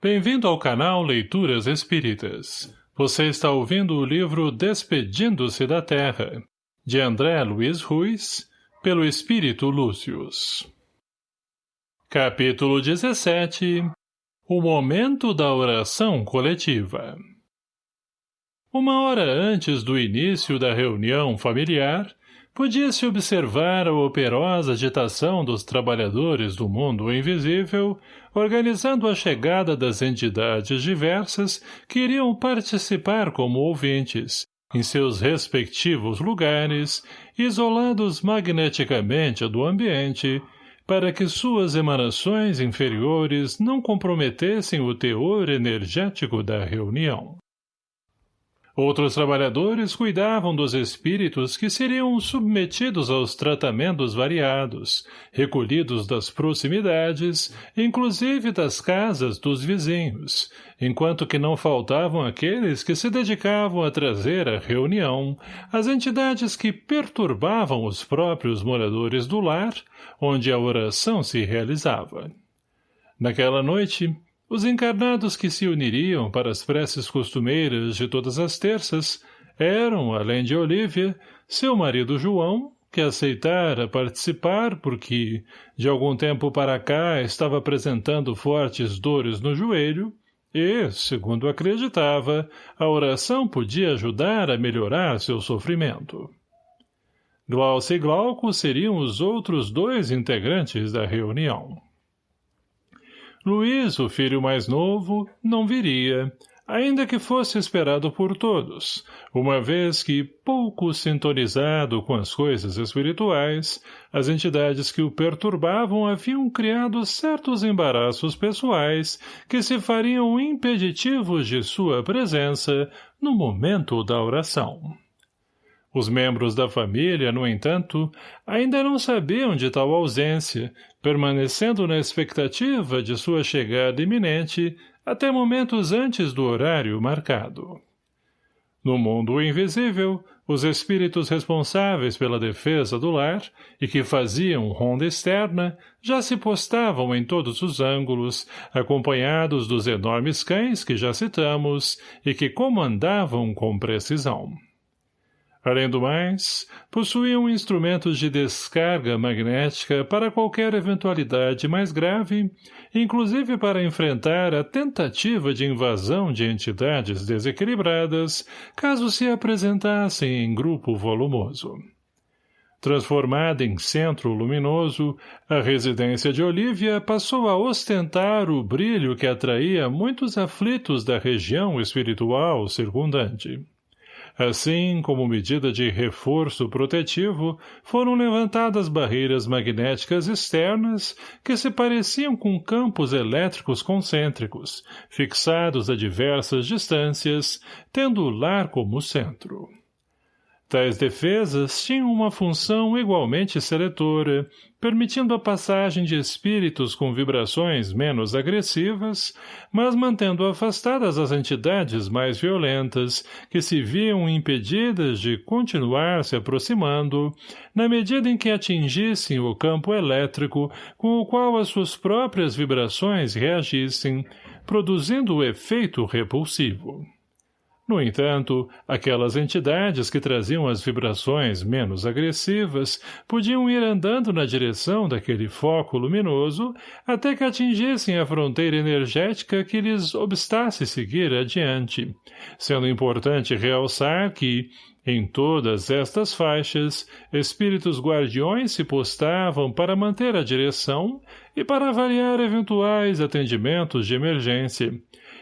Bem-vindo ao canal Leituras Espíritas. Você está ouvindo o livro Despedindo-se da Terra, de André Luiz Ruiz, pelo Espírito Lúcius. Capítulo 17 O Momento da Oração Coletiva Uma hora antes do início da reunião familiar, Podia-se observar a operosa agitação dos trabalhadores do mundo invisível, organizando a chegada das entidades diversas que iriam participar como ouvintes, em seus respectivos lugares, isolados magneticamente do ambiente, para que suas emanações inferiores não comprometessem o teor energético da reunião. Outros trabalhadores cuidavam dos espíritos que seriam submetidos aos tratamentos variados, recolhidos das proximidades, inclusive das casas dos vizinhos, enquanto que não faltavam aqueles que se dedicavam a trazer à reunião as entidades que perturbavam os próprios moradores do lar, onde a oração se realizava. Naquela noite, os encarnados que se uniriam para as preces costumeiras de todas as terças eram, além de Olívia, seu marido João, que aceitara participar porque, de algum tempo para cá, estava apresentando fortes dores no joelho, e, segundo acreditava, a oração podia ajudar a melhorar seu sofrimento. Glaucia e Glauco seriam os outros dois integrantes da reunião. Luiz, o filho mais novo, não viria, ainda que fosse esperado por todos, uma vez que, pouco sintonizado com as coisas espirituais, as entidades que o perturbavam haviam criado certos embaraços pessoais que se fariam impeditivos de sua presença no momento da oração. Os membros da família, no entanto, ainda não sabiam de tal ausência, permanecendo na expectativa de sua chegada iminente até momentos antes do horário marcado. No mundo invisível, os espíritos responsáveis pela defesa do lar e que faziam ronda externa já se postavam em todos os ângulos, acompanhados dos enormes cães que já citamos e que comandavam com precisão. Além do mais, possuíam instrumentos de descarga magnética para qualquer eventualidade mais grave, inclusive para enfrentar a tentativa de invasão de entidades desequilibradas, caso se apresentassem em grupo volumoso. Transformada em centro luminoso, a residência de Olívia passou a ostentar o brilho que atraía muitos aflitos da região espiritual circundante. Assim, como medida de reforço protetivo, foram levantadas barreiras magnéticas externas que se pareciam com campos elétricos concêntricos, fixados a diversas distâncias, tendo o lar como centro. Tais defesas tinham uma função igualmente seletora, permitindo a passagem de espíritos com vibrações menos agressivas, mas mantendo afastadas as entidades mais violentas, que se viam impedidas de continuar se aproximando, na medida em que atingissem o campo elétrico com o qual as suas próprias vibrações reagissem, produzindo o efeito repulsivo. No entanto, aquelas entidades que traziam as vibrações menos agressivas podiam ir andando na direção daquele foco luminoso até que atingissem a fronteira energética que lhes obstasse seguir adiante, sendo importante realçar que, em todas estas faixas, espíritos guardiões se postavam para manter a direção e para avaliar eventuais atendimentos de emergência,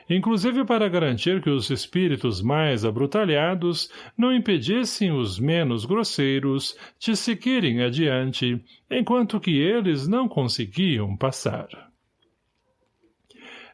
inclusive para garantir que os espíritos mais abrutalhados não impedissem os menos grosseiros de seguirem adiante, enquanto que eles não conseguiam passar.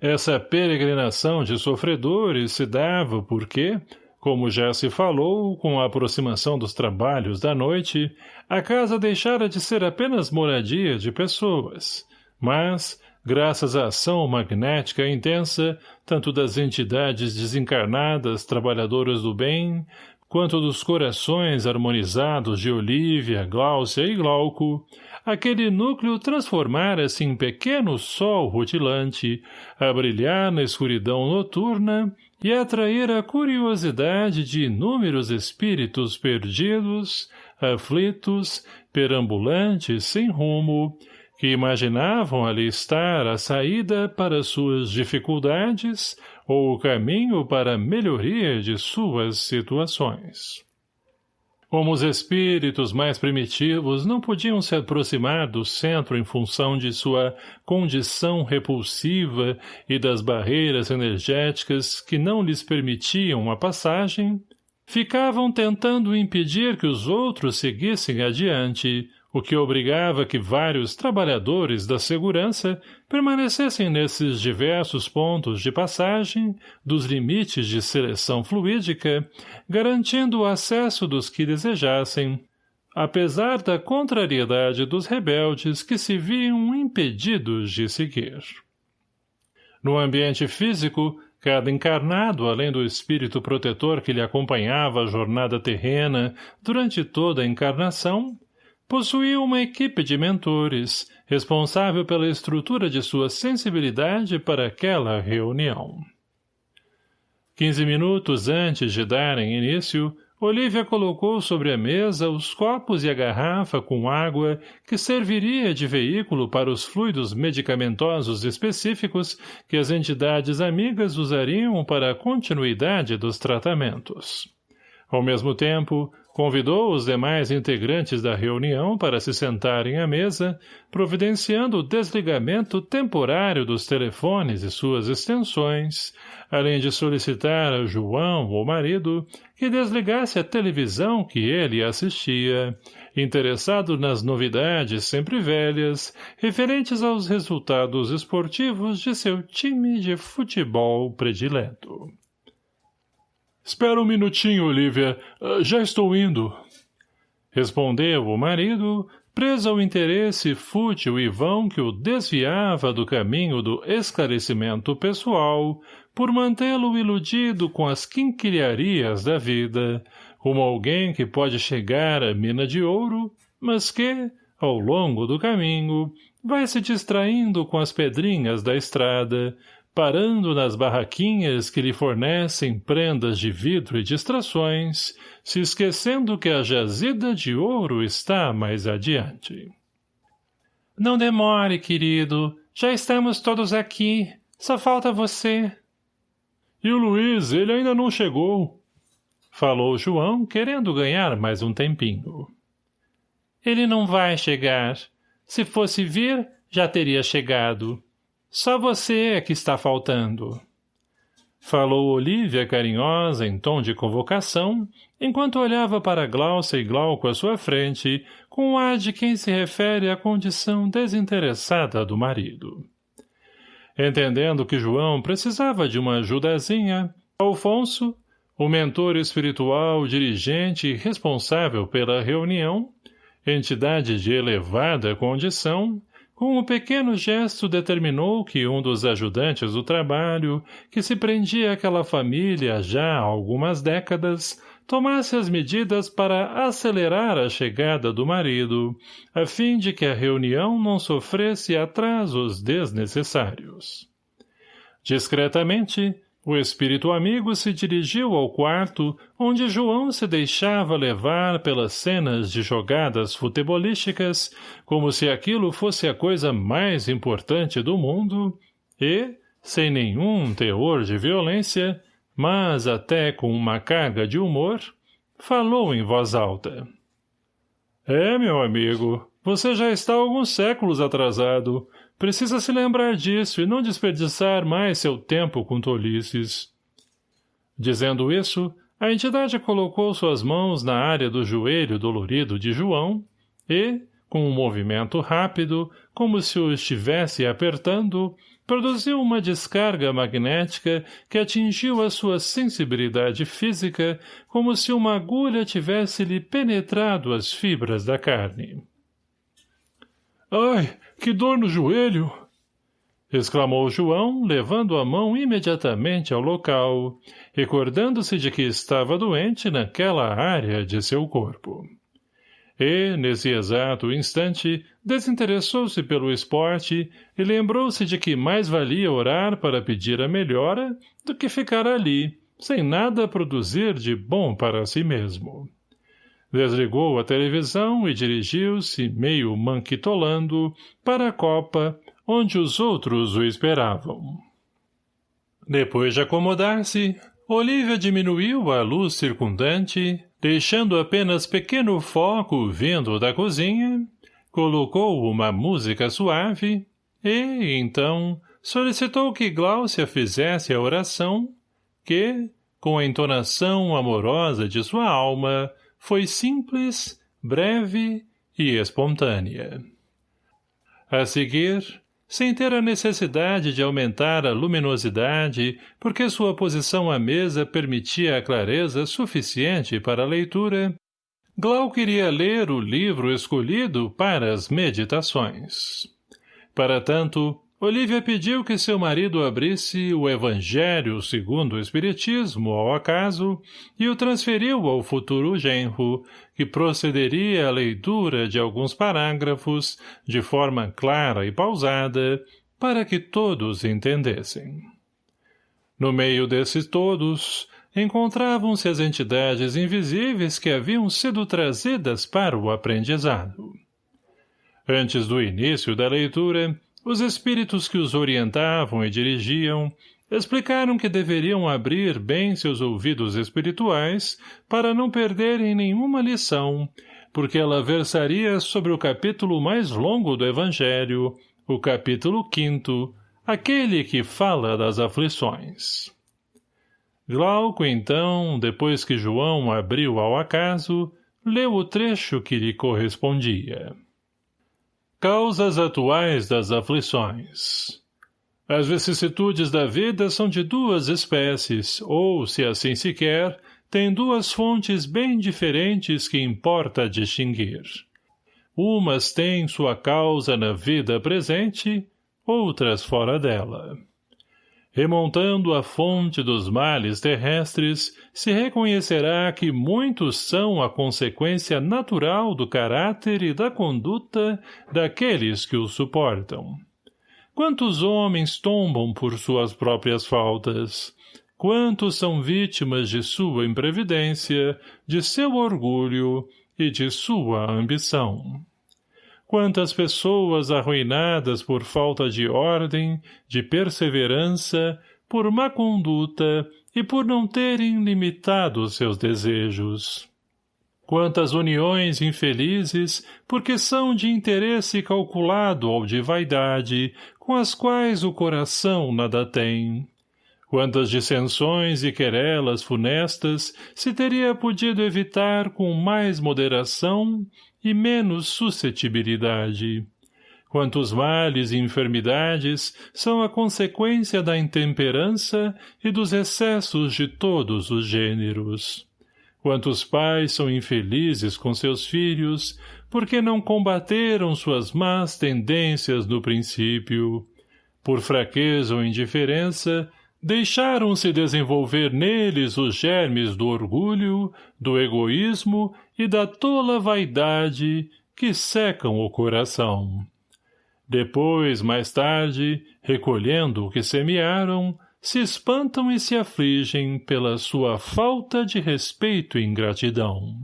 Essa peregrinação de sofredores se dava porque, como já se falou, com a aproximação dos trabalhos da noite, a casa deixara de ser apenas moradia de pessoas, mas, graças à ação magnética intensa, tanto das entidades desencarnadas trabalhadoras do bem, quanto dos corações harmonizados de Olívia, Gláucia e Glauco, aquele núcleo transformara-se em pequeno sol rutilante, a brilhar na escuridão noturna e atrair a curiosidade de inúmeros espíritos perdidos, aflitos, perambulantes sem rumo, que imaginavam ali estar a saída para suas dificuldades ou o caminho para a melhoria de suas situações. Como os espíritos mais primitivos não podiam se aproximar do centro em função de sua condição repulsiva e das barreiras energéticas que não lhes permitiam a passagem, ficavam tentando impedir que os outros seguissem adiante, o que obrigava que vários trabalhadores da segurança permanecessem nesses diversos pontos de passagem dos limites de seleção fluídica, garantindo o acesso dos que desejassem, apesar da contrariedade dos rebeldes que se viam impedidos de seguir. No ambiente físico, cada encarnado, além do espírito protetor que lhe acompanhava a jornada terrena durante toda a encarnação, possuía uma equipe de mentores, responsável pela estrutura de sua sensibilidade para aquela reunião. Quinze minutos antes de darem início, Olivia colocou sobre a mesa os copos e a garrafa com água que serviria de veículo para os fluidos medicamentosos específicos que as entidades amigas usariam para a continuidade dos tratamentos. Ao mesmo tempo, Convidou os demais integrantes da reunião para se sentarem à mesa, providenciando o desligamento temporário dos telefones e suas extensões, além de solicitar a João, o marido, que desligasse a televisão que ele assistia, interessado nas novidades sempre velhas, referentes aos resultados esportivos de seu time de futebol predileto. Espera um minutinho, Olivia. Uh, já estou indo. Respondeu o marido, preso ao interesse fútil e vão que o desviava do caminho do esclarecimento pessoal, por mantê-lo iludido com as quinquilharias da vida, como alguém que pode chegar à mina de ouro, mas que, ao longo do caminho, vai se distraindo com as pedrinhas da estrada, parando nas barraquinhas que lhe fornecem prendas de vidro e distrações, se esquecendo que a jazida de ouro está mais adiante. Não demore, querido. Já estamos todos aqui. Só falta você. E o Luiz, ele ainda não chegou. Falou João, querendo ganhar mais um tempinho. Ele não vai chegar. Se fosse vir, já teria chegado. Só você é que está faltando. Falou Olívia carinhosa em tom de convocação, enquanto olhava para Glaucia e Glauco à sua frente, com o ar de quem se refere à condição desinteressada do marido. Entendendo que João precisava de uma ajudazinha, Alfonso, o mentor espiritual, dirigente e responsável pela reunião, entidade de elevada condição, com um pequeno gesto determinou que um dos ajudantes do trabalho, que se prendia àquela família já há algumas décadas, tomasse as medidas para acelerar a chegada do marido, a fim de que a reunião não sofresse atrasos desnecessários. Discretamente, o espírito amigo se dirigiu ao quarto onde João se deixava levar pelas cenas de jogadas futebolísticas como se aquilo fosse a coisa mais importante do mundo e, sem nenhum teor de violência, mas até com uma carga de humor, falou em voz alta. — É, meu amigo, você já está alguns séculos atrasado, Precisa se lembrar disso e não desperdiçar mais seu tempo com tolices. Dizendo isso, a entidade colocou suas mãos na área do joelho dolorido de João e, com um movimento rápido, como se o estivesse apertando, produziu uma descarga magnética que atingiu a sua sensibilidade física como se uma agulha tivesse-lhe penetrado as fibras da carne. — Ai, que dor no joelho! exclamou João, levando a mão imediatamente ao local, recordando-se de que estava doente naquela área de seu corpo. E, nesse exato instante, desinteressou-se pelo esporte e lembrou-se de que mais valia orar para pedir a melhora do que ficar ali, sem nada produzir de bom para si mesmo. Desligou a televisão e dirigiu-se, meio manquitolando, para a copa, onde os outros o esperavam. Depois de acomodar-se, Olívia diminuiu a luz circundante, deixando apenas pequeno foco vindo da cozinha, colocou uma música suave e, então, solicitou que Gláucia fizesse a oração que, com a entonação amorosa de sua alma, foi simples, breve e espontânea. A seguir, sem ter a necessidade de aumentar a luminosidade, porque sua posição à mesa permitia a clareza suficiente para a leitura, Glau queria ler o livro escolhido para as meditações. Para tanto, Olívia pediu que seu marido abrisse o Evangelho segundo o Espiritismo ao acaso e o transferiu ao futuro genro, que procederia à leitura de alguns parágrafos de forma clara e pausada, para que todos entendessem. No meio desses todos, encontravam-se as entidades invisíveis que haviam sido trazidas para o aprendizado. Antes do início da leitura, os espíritos que os orientavam e dirigiam explicaram que deveriam abrir bem seus ouvidos espirituais para não perderem nenhuma lição, porque ela versaria sobre o capítulo mais longo do Evangelho, o capítulo quinto, aquele que fala das aflições. Glauco, então, depois que João abriu ao acaso, leu o trecho que lhe correspondia. Causas atuais das aflições As vicissitudes da vida são de duas espécies, ou, se assim se quer, têm duas fontes bem diferentes que importa distinguir. Umas têm sua causa na vida presente, outras fora dela. Remontando a fonte dos males terrestres, se reconhecerá que muitos são a consequência natural do caráter e da conduta daqueles que o suportam. Quantos homens tombam por suas próprias faltas? Quantos são vítimas de sua imprevidência, de seu orgulho e de sua ambição? Quantas pessoas arruinadas por falta de ordem, de perseverança, por má conduta e por não terem limitado seus desejos. Quantas uniões infelizes, porque são de interesse calculado ou de vaidade, com as quais o coração nada tem. Quantas dissensões e querelas funestas se teria podido evitar com mais moderação e menos suscetibilidade. Quantos males e enfermidades são a consequência da intemperança e dos excessos de todos os gêneros. Quantos pais são infelizes com seus filhos, porque não combateram suas más tendências no princípio. Por fraqueza ou indiferença, Deixaram-se desenvolver neles os germes do orgulho, do egoísmo e da tola vaidade que secam o coração. Depois, mais tarde, recolhendo o que semearam, se espantam e se afligem pela sua falta de respeito e ingratidão.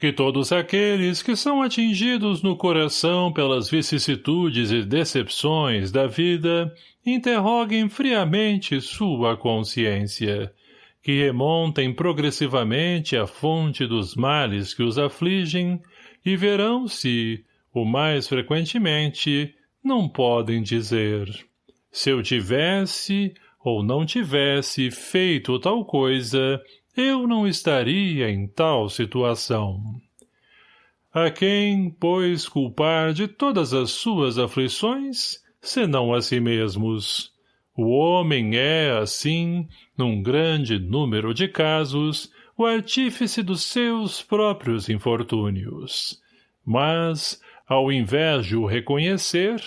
Que todos aqueles que são atingidos no coração pelas vicissitudes e decepções da vida interroguem friamente sua consciência, que remontem progressivamente a fonte dos males que os afligem e verão se, o mais frequentemente, não podem dizer se eu tivesse ou não tivesse feito tal coisa, eu não estaria em tal situação. A quem, pois, culpar de todas as suas aflições, senão a si mesmos? O homem é, assim, num grande número de casos, o artífice dos seus próprios infortúnios. Mas, ao invés de o reconhecer,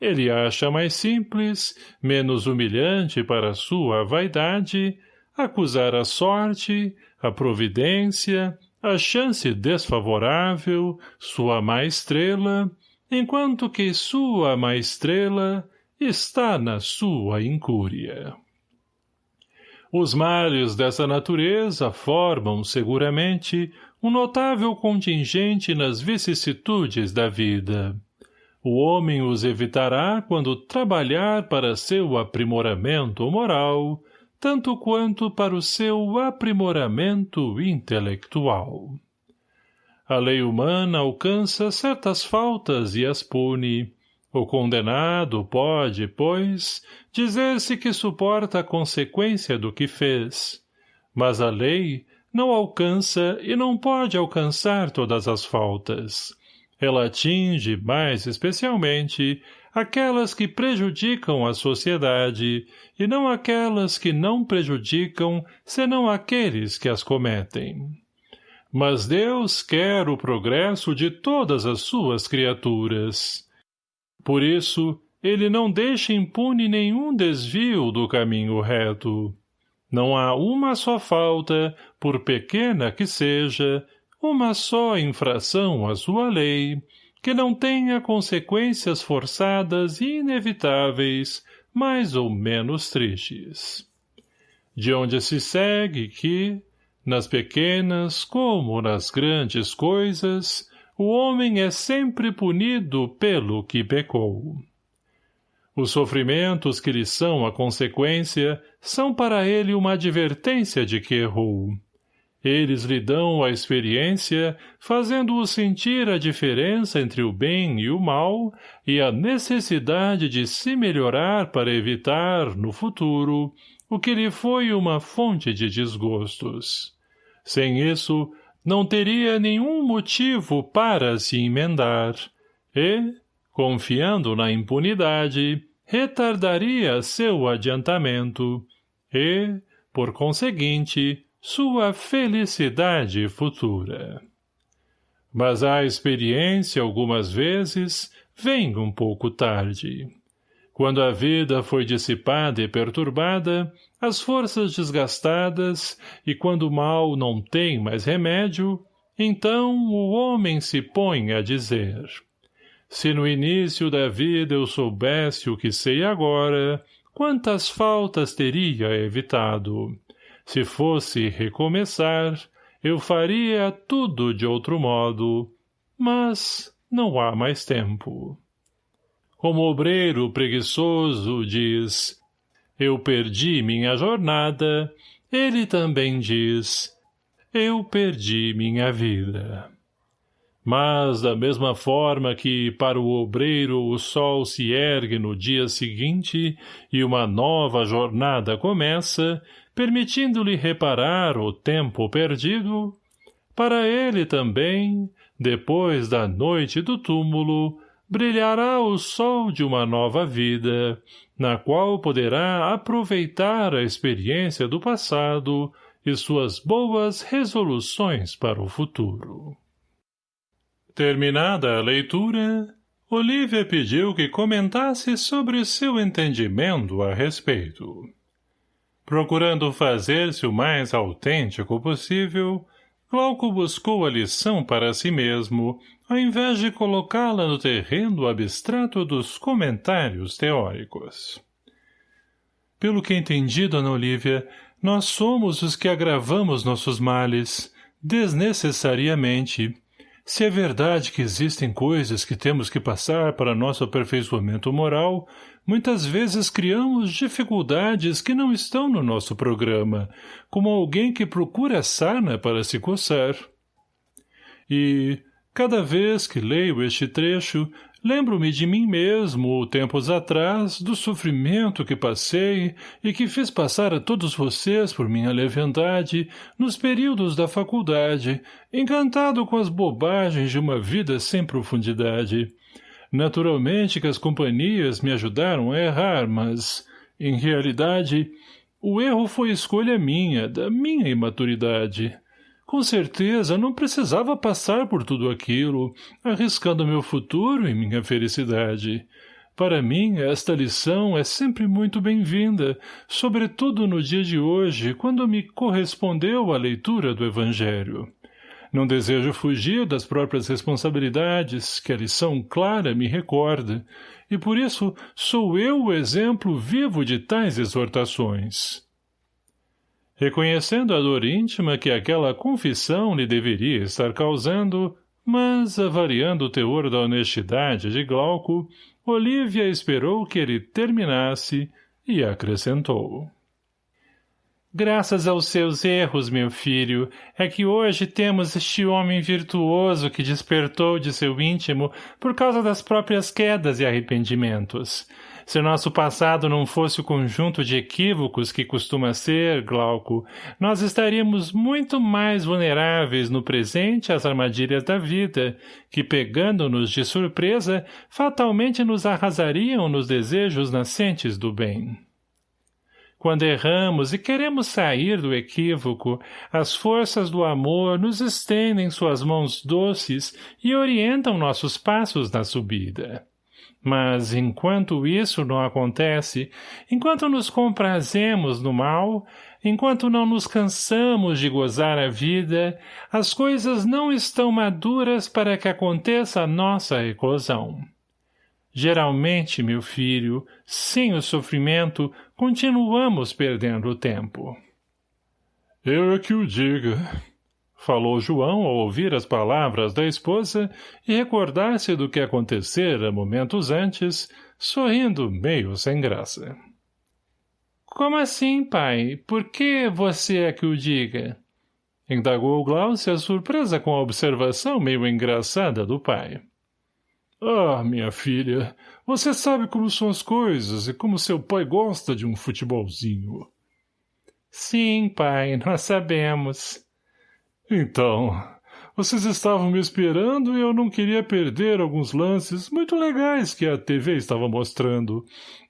ele acha mais simples, menos humilhante para sua vaidade, acusar a sorte, a providência, a chance desfavorável, sua má estrela, enquanto que sua má estrela está na sua incúria. Os males dessa natureza formam, seguramente, um notável contingente nas vicissitudes da vida. O homem os evitará quando trabalhar para seu aprimoramento moral, tanto quanto para o seu aprimoramento intelectual. A lei humana alcança certas faltas e as pune, o condenado pode, pois, dizer-se que suporta a consequência do que fez. Mas a lei não alcança e não pode alcançar todas as faltas. Ela atinge, mais especialmente, aquelas que prejudicam a sociedade e não aquelas que não prejudicam senão aqueles que as cometem. Mas Deus quer o progresso de todas as suas criaturas. Por isso, ele não deixa impune nenhum desvio do caminho reto. Não há uma só falta, por pequena que seja, uma só infração à sua lei, que não tenha consequências forçadas e inevitáveis, mais ou menos tristes. De onde se segue que, nas pequenas como nas grandes coisas, o homem é sempre punido pelo que pecou. Os sofrimentos que lhe são a consequência são para ele uma advertência de que errou. Eles lhe dão a experiência, fazendo-o sentir a diferença entre o bem e o mal e a necessidade de se melhorar para evitar, no futuro, o que lhe foi uma fonte de desgostos. Sem isso, não teria nenhum motivo para se emendar, e, confiando na impunidade, retardaria seu adiantamento, e, por conseguinte, sua felicidade futura. Mas a experiência, algumas vezes, vem um pouco tarde. Quando a vida foi dissipada e perturbada, as forças desgastadas, e quando o mal não tem mais remédio, então o homem se põe a dizer se no início da vida eu soubesse o que sei agora, quantas faltas teria evitado. Se fosse recomeçar, eu faria tudo de outro modo, mas não há mais tempo. Como obreiro preguiçoso diz, eu perdi minha jornada, ele também diz, eu perdi minha vida. Mas, da mesma forma que para o obreiro o sol se ergue no dia seguinte e uma nova jornada começa, permitindo-lhe reparar o tempo perdido, para ele também, depois da noite do túmulo, brilhará o sol de uma nova vida, na qual poderá aproveitar a experiência do passado e suas boas resoluções para o futuro. Terminada a leitura, Olivia pediu que comentasse sobre seu entendimento a respeito. Procurando fazer-se o mais autêntico possível, Glauco buscou a lição para si mesmo, ao invés de colocá-la no terreno abstrato dos comentários teóricos. Pelo que entendi, dona Olívia, nós somos os que agravamos nossos males, desnecessariamente. Se é verdade que existem coisas que temos que passar para nosso aperfeiçoamento moral, muitas vezes criamos dificuldades que não estão no nosso programa, como alguém que procura sarna para se coçar. E, cada vez que leio este trecho, lembro-me de mim mesmo, tempos atrás, do sofrimento que passei e que fiz passar a todos vocês por minha leviandade nos períodos da faculdade, encantado com as bobagens de uma vida sem profundidade. Naturalmente que as companhias me ajudaram a errar, mas, em realidade, o erro foi escolha minha, da minha imaturidade. Com certeza, não precisava passar por tudo aquilo, arriscando meu futuro e minha felicidade. Para mim, esta lição é sempre muito bem-vinda, sobretudo no dia de hoje, quando me correspondeu a leitura do Evangelho. Não desejo fugir das próprias responsabilidades, que a lição clara me recorda, e por isso sou eu o exemplo vivo de tais exortações. Reconhecendo a dor íntima que aquela confissão lhe deveria estar causando, mas, avaliando o teor da honestidade de Glauco, Olívia esperou que ele terminasse e acrescentou. Graças aos seus erros, meu filho, é que hoje temos este homem virtuoso que despertou de seu íntimo por causa das próprias quedas e arrependimentos. Se nosso passado não fosse o conjunto de equívocos que costuma ser, Glauco, nós estaríamos muito mais vulneráveis no presente às armadilhas da vida, que, pegando-nos de surpresa, fatalmente nos arrasariam nos desejos nascentes do bem. Quando erramos e queremos sair do equívoco, as forças do amor nos estendem suas mãos doces e orientam nossos passos na subida. Mas, enquanto isso não acontece, enquanto nos comprazemos no mal, enquanto não nos cansamos de gozar a vida, as coisas não estão maduras para que aconteça a nossa eclosão. Geralmente, meu filho, sem o sofrimento, continuamos perdendo o tempo. Eu é que o diga, falou João ao ouvir as palavras da esposa e recordar-se do que acontecera momentos antes, sorrindo meio sem graça. Como assim, pai? Por que você é que o diga? Indagou Glaucia surpresa com a observação meio engraçada do pai. Ah, minha filha, você sabe como são as coisas e como seu pai gosta de um futebolzinho. Sim, pai, nós sabemos. Então, vocês estavam me esperando e eu não queria perder alguns lances muito legais que a TV estava mostrando.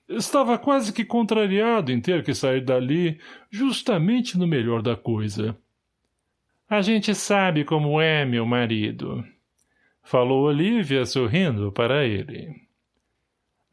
Estava quase que contrariado em ter que sair dali, justamente no melhor da coisa. A gente sabe como é, meu marido. Falou Olivia sorrindo para ele.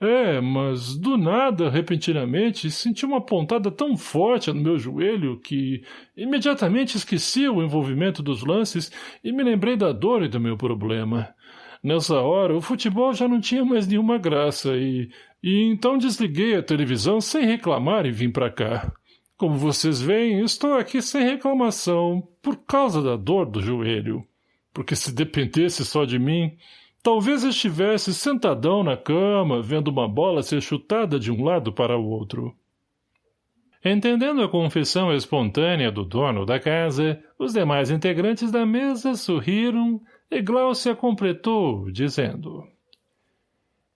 É, mas do nada, repentinamente, senti uma pontada tão forte no meu joelho que imediatamente esqueci o envolvimento dos lances e me lembrei da dor e do meu problema. Nessa hora, o futebol já não tinha mais nenhuma graça e... E então desliguei a televisão sem reclamar e vim para cá. Como vocês veem, estou aqui sem reclamação, por causa da dor do joelho porque se dependesse só de mim, talvez estivesse sentadão na cama, vendo uma bola ser chutada de um lado para o outro. Entendendo a confissão espontânea do dono da casa, os demais integrantes da mesa sorriram e Glaucia completou, dizendo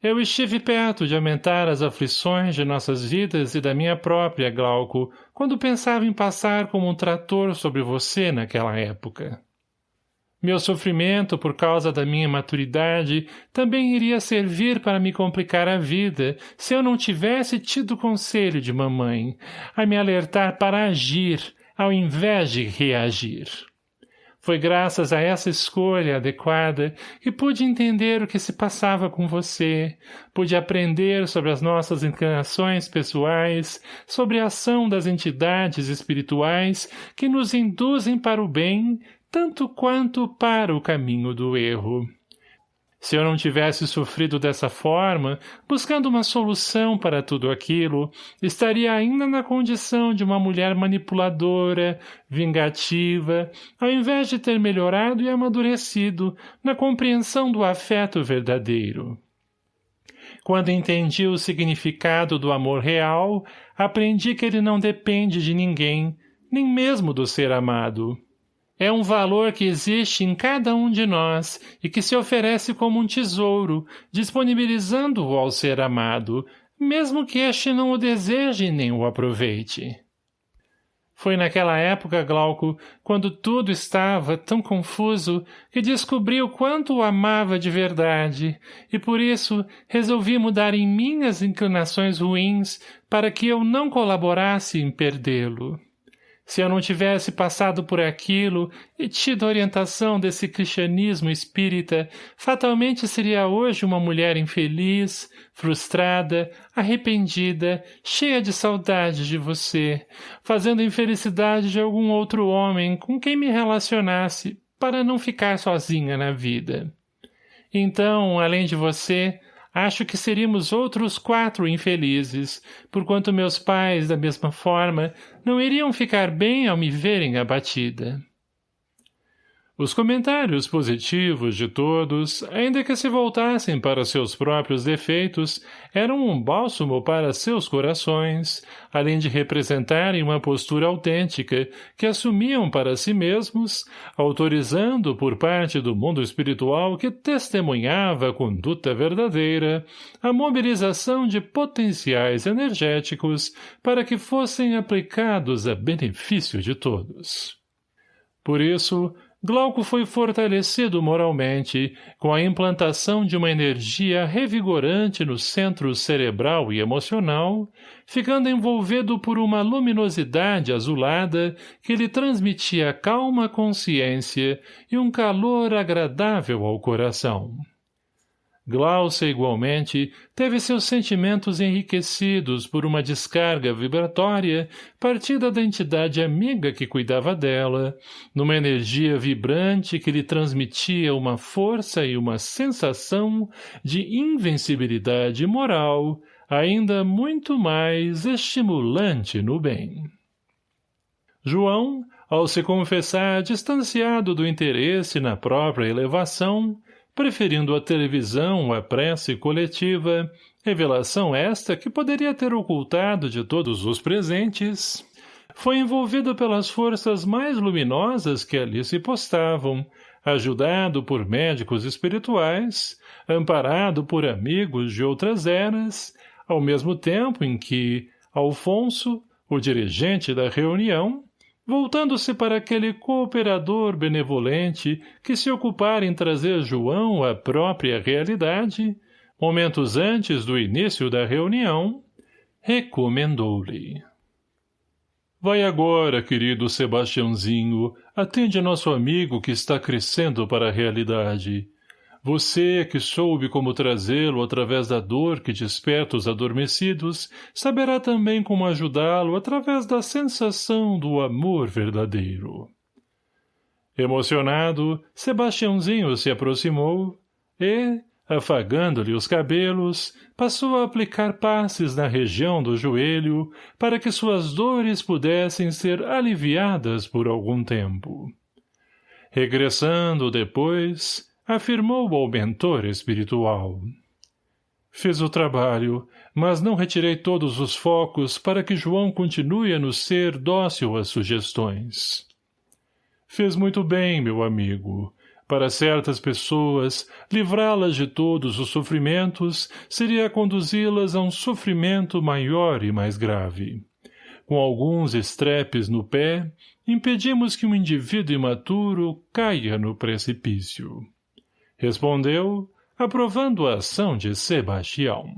Eu estive perto de aumentar as aflições de nossas vidas e da minha própria, Glauco, quando pensava em passar como um trator sobre você naquela época. Meu sofrimento por causa da minha maturidade também iria servir para me complicar a vida se eu não tivesse tido conselho de mamãe, a me alertar para agir, ao invés de reagir. Foi graças a essa escolha adequada que pude entender o que se passava com você, pude aprender sobre as nossas inclinações pessoais, sobre a ação das entidades espirituais que nos induzem para o bem tanto quanto para o caminho do erro. Se eu não tivesse sofrido dessa forma, buscando uma solução para tudo aquilo, estaria ainda na condição de uma mulher manipuladora, vingativa, ao invés de ter melhorado e amadurecido na compreensão do afeto verdadeiro. Quando entendi o significado do amor real, aprendi que ele não depende de ninguém, nem mesmo do ser amado. É um valor que existe em cada um de nós e que se oferece como um tesouro, disponibilizando-o ao ser amado, mesmo que este não o deseje nem o aproveite. Foi naquela época, Glauco, quando tudo estava tão confuso, que descobri o quanto o amava de verdade, e por isso resolvi mudar em minhas inclinações ruins para que eu não colaborasse em perdê-lo. Se eu não tivesse passado por aquilo e tido a orientação desse cristianismo espírita, fatalmente seria hoje uma mulher infeliz, frustrada, arrependida, cheia de saudade de você, fazendo infelicidade de algum outro homem com quem me relacionasse, para não ficar sozinha na vida. Então, além de você, acho que seríamos outros quatro infelizes, porquanto meus pais, da mesma forma, não iriam ficar bem ao me verem abatida. Os comentários positivos de todos, ainda que se voltassem para seus próprios defeitos, eram um bálsamo para seus corações, além de representarem uma postura autêntica que assumiam para si mesmos, autorizando por parte do mundo espiritual que testemunhava a conduta verdadeira, a mobilização de potenciais energéticos para que fossem aplicados a benefício de todos. Por isso, Glauco foi fortalecido moralmente com a implantação de uma energia revigorante no centro cerebral e emocional, ficando envolvido por uma luminosidade azulada que lhe transmitia calma consciência e um calor agradável ao coração. Glaucia, igualmente, teve seus sentimentos enriquecidos por uma descarga vibratória partida da entidade amiga que cuidava dela, numa energia vibrante que lhe transmitia uma força e uma sensação de invencibilidade moral, ainda muito mais estimulante no bem. João, ao se confessar distanciado do interesse na própria elevação, preferindo a televisão à prece coletiva, revelação esta que poderia ter ocultado de todos os presentes, foi envolvido pelas forças mais luminosas que ali se postavam, ajudado por médicos espirituais, amparado por amigos de outras eras, ao mesmo tempo em que Alfonso, o dirigente da reunião, voltando-se para aquele cooperador benevolente que se ocupara em trazer João à própria realidade, momentos antes do início da reunião, recomendou-lhe. Vai agora, querido Sebastiãozinho, atende nosso amigo que está crescendo para a realidade. Você, que soube como trazê-lo através da dor que desperta os adormecidos, saberá também como ajudá-lo através da sensação do amor verdadeiro. Emocionado, Sebastiãozinho se aproximou e, afagando-lhe os cabelos, passou a aplicar passes na região do joelho para que suas dores pudessem ser aliviadas por algum tempo. Regressando depois, afirmou ao mentor espiritual. Fiz o trabalho, mas não retirei todos os focos para que João continue a nos ser dócil às sugestões. Fez muito bem, meu amigo. Para certas pessoas, livrá-las de todos os sofrimentos seria conduzi-las a um sofrimento maior e mais grave. Com alguns estrepes no pé, impedimos que um indivíduo imaturo caia no precipício. Respondeu, aprovando a ação de Sebastião.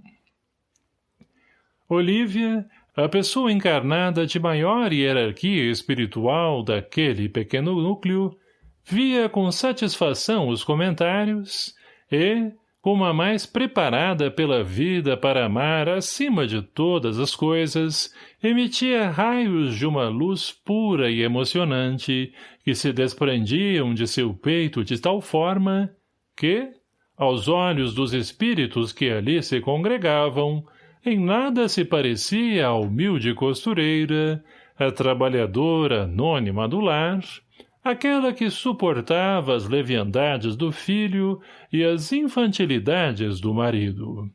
Olívia, a pessoa encarnada de maior hierarquia espiritual daquele pequeno núcleo, via com satisfação os comentários e, como a mais preparada pela vida para amar acima de todas as coisas, emitia raios de uma luz pura e emocionante que se desprendiam de seu peito de tal forma que, aos olhos dos espíritos que ali se congregavam, em nada se parecia a humilde costureira, a trabalhadora anônima do lar, aquela que suportava as leviandades do filho e as infantilidades do marido.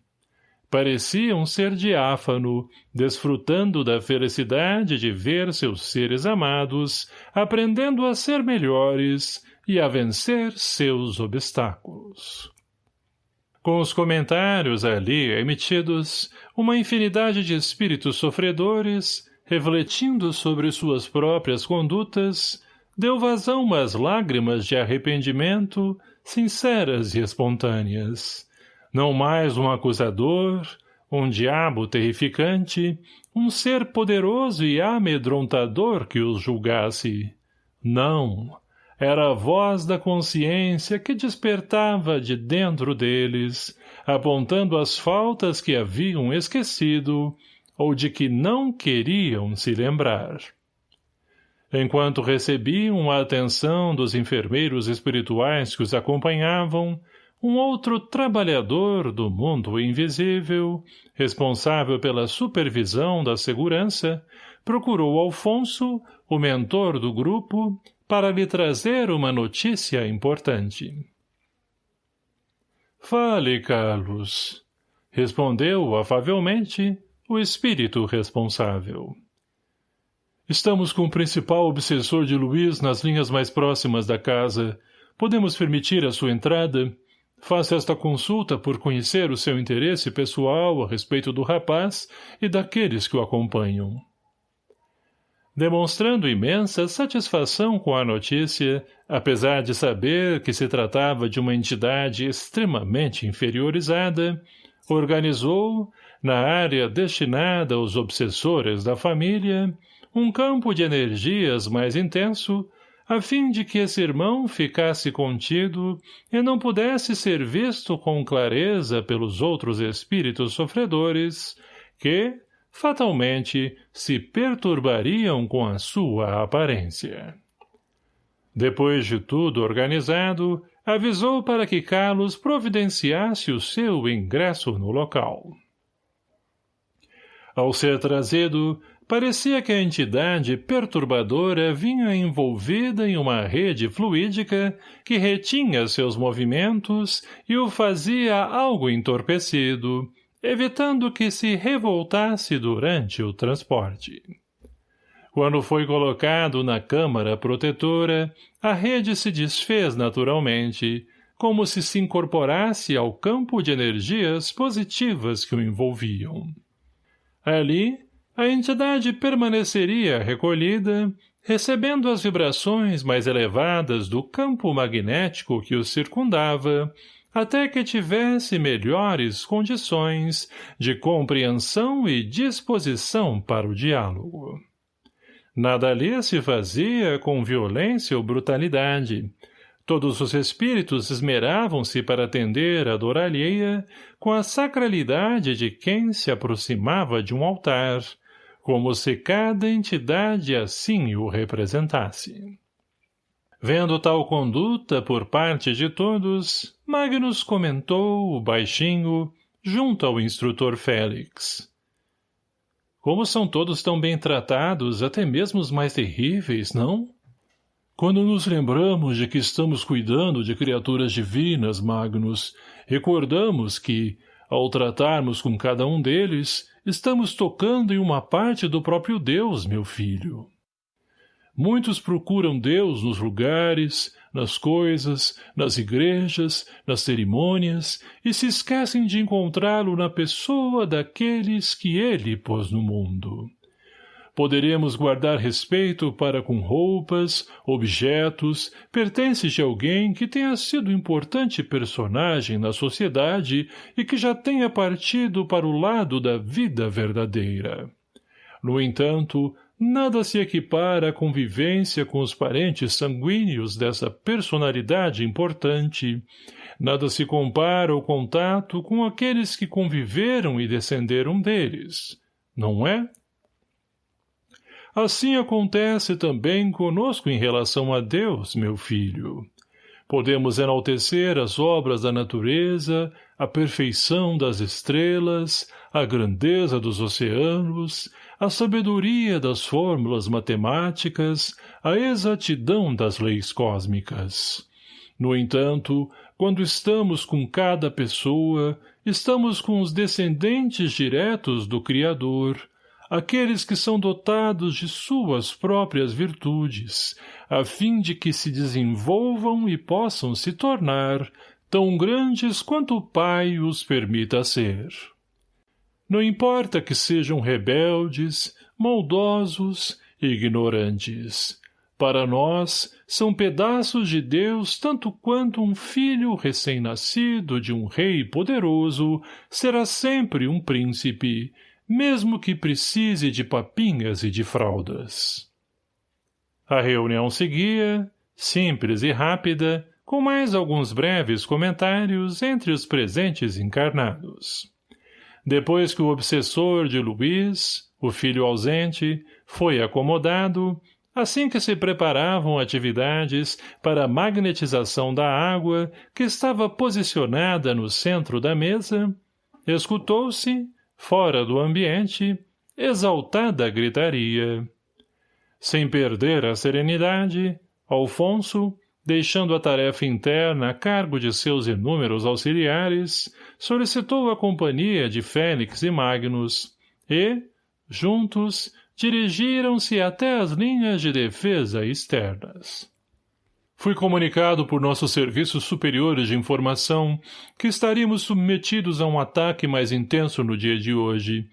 Parecia um ser diáfano, desfrutando da felicidade de ver seus seres amados, aprendendo a ser melhores, e a vencer seus obstáculos. Com os comentários ali emitidos, uma infinidade de espíritos sofredores, refletindo sobre suas próprias condutas, deu vazão às lágrimas de arrependimento, sinceras e espontâneas. Não mais um acusador, um diabo terrificante, um ser poderoso e amedrontador que os julgasse. Não, era a voz da consciência que despertava de dentro deles, apontando as faltas que haviam esquecido ou de que não queriam se lembrar. Enquanto recebiam a atenção dos enfermeiros espirituais que os acompanhavam, um outro trabalhador do mundo invisível, responsável pela supervisão da segurança, procurou Alfonso, o mentor do grupo, para lhe trazer uma notícia importante. Fale, Carlos, respondeu afavelmente o espírito responsável. Estamos com o principal obsessor de Luiz nas linhas mais próximas da casa. Podemos permitir a sua entrada? Faça esta consulta por conhecer o seu interesse pessoal a respeito do rapaz e daqueles que o acompanham. Demonstrando imensa satisfação com a notícia, apesar de saber que se tratava de uma entidade extremamente inferiorizada, organizou, na área destinada aos obsessores da família, um campo de energias mais intenso, a fim de que esse irmão ficasse contido e não pudesse ser visto com clareza pelos outros espíritos sofredores, que, fatalmente, se perturbariam com a sua aparência. Depois de tudo organizado, avisou para que Carlos providenciasse o seu ingresso no local. Ao ser trazido, Parecia que a entidade perturbadora vinha envolvida em uma rede fluídica que retinha seus movimentos e o fazia algo entorpecido, evitando que se revoltasse durante o transporte. Quando foi colocado na câmara protetora, a rede se desfez naturalmente, como se se incorporasse ao campo de energias positivas que o envolviam. Ali, a entidade permaneceria recolhida, recebendo as vibrações mais elevadas do campo magnético que o circundava, até que tivesse melhores condições de compreensão e disposição para o diálogo. Nada ali se fazia com violência ou brutalidade, Todos os espíritos esmeravam-se para atender a dor alheia com a sacralidade de quem se aproximava de um altar, como se cada entidade assim o representasse. Vendo tal conduta por parte de todos, Magnus comentou, baixinho, junto ao instrutor Félix. Como são todos tão bem tratados, até mesmo os mais terríveis, não? Quando nos lembramos de que estamos cuidando de criaturas divinas, Magnus, recordamos que, ao tratarmos com cada um deles, estamos tocando em uma parte do próprio Deus, meu filho. Muitos procuram Deus nos lugares, nas coisas, nas igrejas, nas cerimônias, e se esquecem de encontrá-lo na pessoa daqueles que ele pôs no mundo poderemos guardar respeito para com roupas, objetos, pertences de alguém que tenha sido importante personagem na sociedade e que já tenha partido para o lado da vida verdadeira. No entanto, nada se equipara à convivência com os parentes sanguíneos dessa personalidade importante, nada se compara ao contato com aqueles que conviveram e descenderam deles, não é? Assim acontece também conosco em relação a Deus, meu filho. Podemos enaltecer as obras da natureza, a perfeição das estrelas, a grandeza dos oceanos, a sabedoria das fórmulas matemáticas, a exatidão das leis cósmicas. No entanto, quando estamos com cada pessoa, estamos com os descendentes diretos do Criador, aqueles que são dotados de suas próprias virtudes, a fim de que se desenvolvam e possam se tornar tão grandes quanto o Pai os permita ser. Não importa que sejam rebeldes, maldosos, ignorantes. Para nós, são pedaços de Deus tanto quanto um filho recém-nascido de um rei poderoso será sempre um príncipe, mesmo que precise de papinhas e de fraldas. A reunião seguia, simples e rápida, com mais alguns breves comentários entre os presentes encarnados. Depois que o obsessor de Luiz, o filho ausente, foi acomodado, assim que se preparavam atividades para a magnetização da água que estava posicionada no centro da mesa, escutou-se, fora do ambiente, exaltada gritaria. Sem perder a serenidade, Alfonso, deixando a tarefa interna a cargo de seus inúmeros auxiliares, solicitou a companhia de Félix e Magnus, e, juntos, dirigiram-se até as linhas de defesa externas. Fui comunicado por nossos serviços superiores de informação que estaríamos submetidos a um ataque mais intenso no dia de hoje.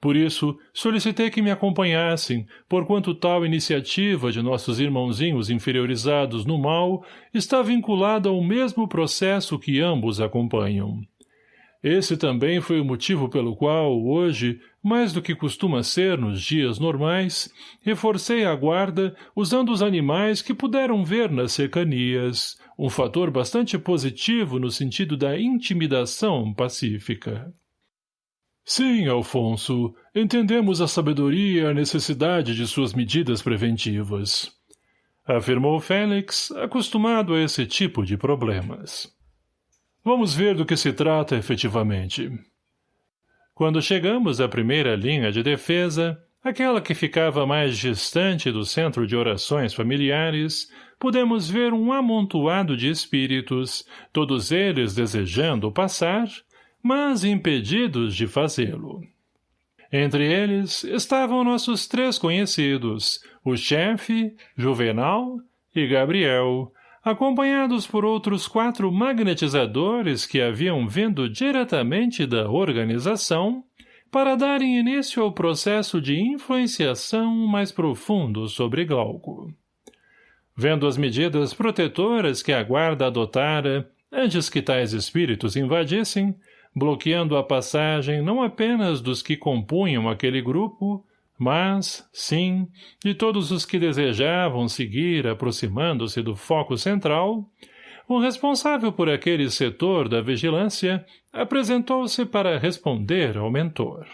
Por isso, solicitei que me acompanhassem, porquanto tal iniciativa de nossos irmãozinhos inferiorizados no mal está vinculada ao mesmo processo que ambos acompanham. Esse também foi o motivo pelo qual, hoje, mais do que costuma ser nos dias normais, reforcei a guarda usando os animais que puderam ver nas cercanias, um fator bastante positivo no sentido da intimidação pacífica. Sim, Alfonso, entendemos a sabedoria e a necessidade de suas medidas preventivas. Afirmou Félix, acostumado a esse tipo de problemas. Vamos ver do que se trata efetivamente. Quando chegamos à primeira linha de defesa, aquela que ficava mais distante do centro de orações familiares, pudemos ver um amontoado de espíritos, todos eles desejando passar, mas impedidos de fazê-lo. Entre eles estavam nossos três conhecidos, o chefe, Juvenal e Gabriel, acompanhados por outros quatro magnetizadores que haviam vindo diretamente da organização para darem início ao processo de influenciação mais profundo sobre Glauco. Vendo as medidas protetoras que a guarda adotara antes que tais espíritos invadissem, bloqueando a passagem não apenas dos que compunham aquele grupo, mas, sim, de todos os que desejavam seguir aproximando-se do foco central, o responsável por aquele setor da vigilância apresentou-se para responder ao mentor.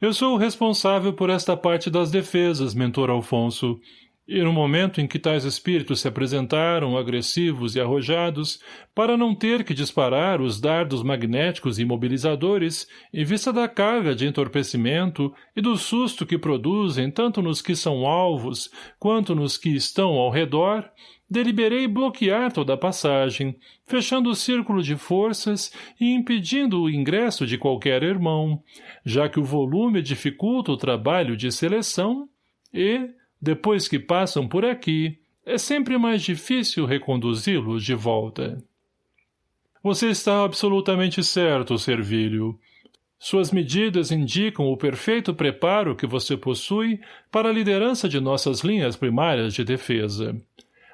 Eu sou o responsável por esta parte das defesas, mentor Alfonso, e no momento em que tais espíritos se apresentaram agressivos e arrojados, para não ter que disparar os dardos magnéticos imobilizadores, em vista da carga de entorpecimento e do susto que produzem tanto nos que são alvos quanto nos que estão ao redor, deliberei bloquear toda a passagem, fechando o círculo de forças e impedindo o ingresso de qualquer irmão, já que o volume dificulta o trabalho de seleção e, depois que passam por aqui, é sempre mais difícil reconduzi-los de volta. Você está absolutamente certo, Servílio. Suas medidas indicam o perfeito preparo que você possui para a liderança de nossas linhas primárias de defesa.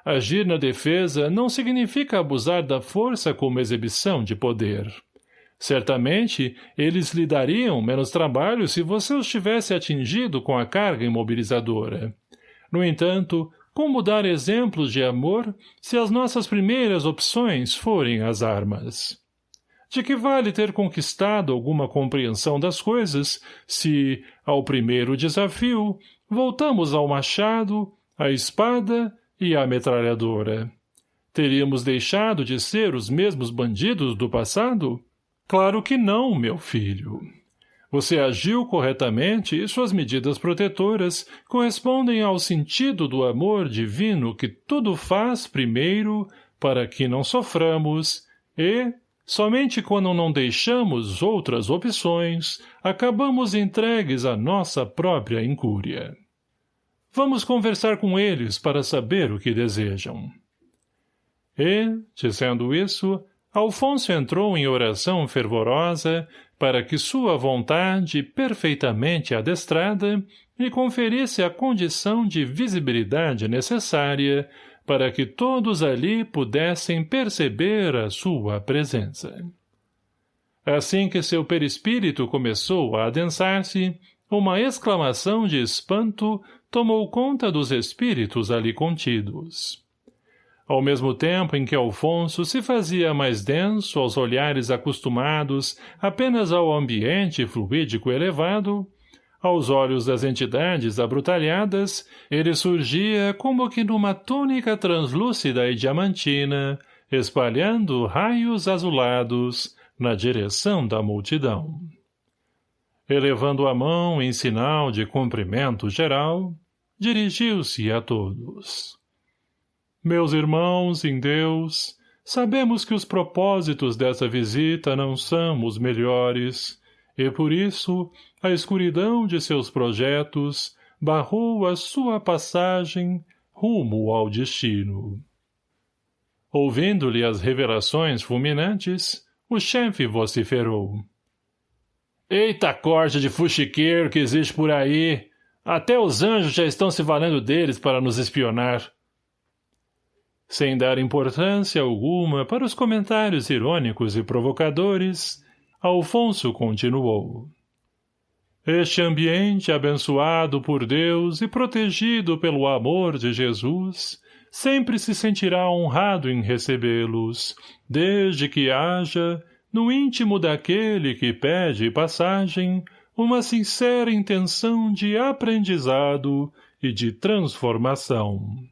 Agir na defesa não significa abusar da força como exibição de poder. Certamente, eles lhe dariam menos trabalho se você os tivesse atingido com a carga imobilizadora. No entanto, como dar exemplos de amor se as nossas primeiras opções forem as armas? De que vale ter conquistado alguma compreensão das coisas se, ao primeiro desafio, voltamos ao machado, à espada e à metralhadora? Teríamos deixado de ser os mesmos bandidos do passado? Claro que não, meu filho. Você agiu corretamente e suas medidas protetoras correspondem ao sentido do amor divino que tudo faz primeiro para que não soframos e, somente quando não deixamos outras opções, acabamos entregues à nossa própria incúria. Vamos conversar com eles para saber o que desejam. E, dizendo isso, Alfonso entrou em oração fervorosa para que sua vontade, perfeitamente adestrada, lhe conferisse a condição de visibilidade necessária para que todos ali pudessem perceber a sua presença. Assim que seu perispírito começou a adensar-se, uma exclamação de espanto tomou conta dos espíritos ali contidos. Ao mesmo tempo em que Alfonso se fazia mais denso aos olhares acostumados apenas ao ambiente fluídico elevado, Aos olhos das entidades abrutalhadas, ele surgia como que numa túnica translúcida e diamantina, espalhando raios azulados na direção da multidão. Elevando a mão em sinal de cumprimento geral, dirigiu-se a todos. Meus irmãos em Deus, sabemos que os propósitos dessa visita não são os melhores, e por isso a escuridão de seus projetos barrou a sua passagem rumo ao destino. Ouvindo-lhe as revelações fulminantes, o chefe vociferou. Eita corte de fuxiqueiro que existe por aí! Até os anjos já estão se valendo deles para nos espionar. Sem dar importância alguma para os comentários irônicos e provocadores, Alfonso continuou. Este ambiente abençoado por Deus e protegido pelo amor de Jesus sempre se sentirá honrado em recebê-los, desde que haja, no íntimo daquele que pede passagem, uma sincera intenção de aprendizado e de transformação.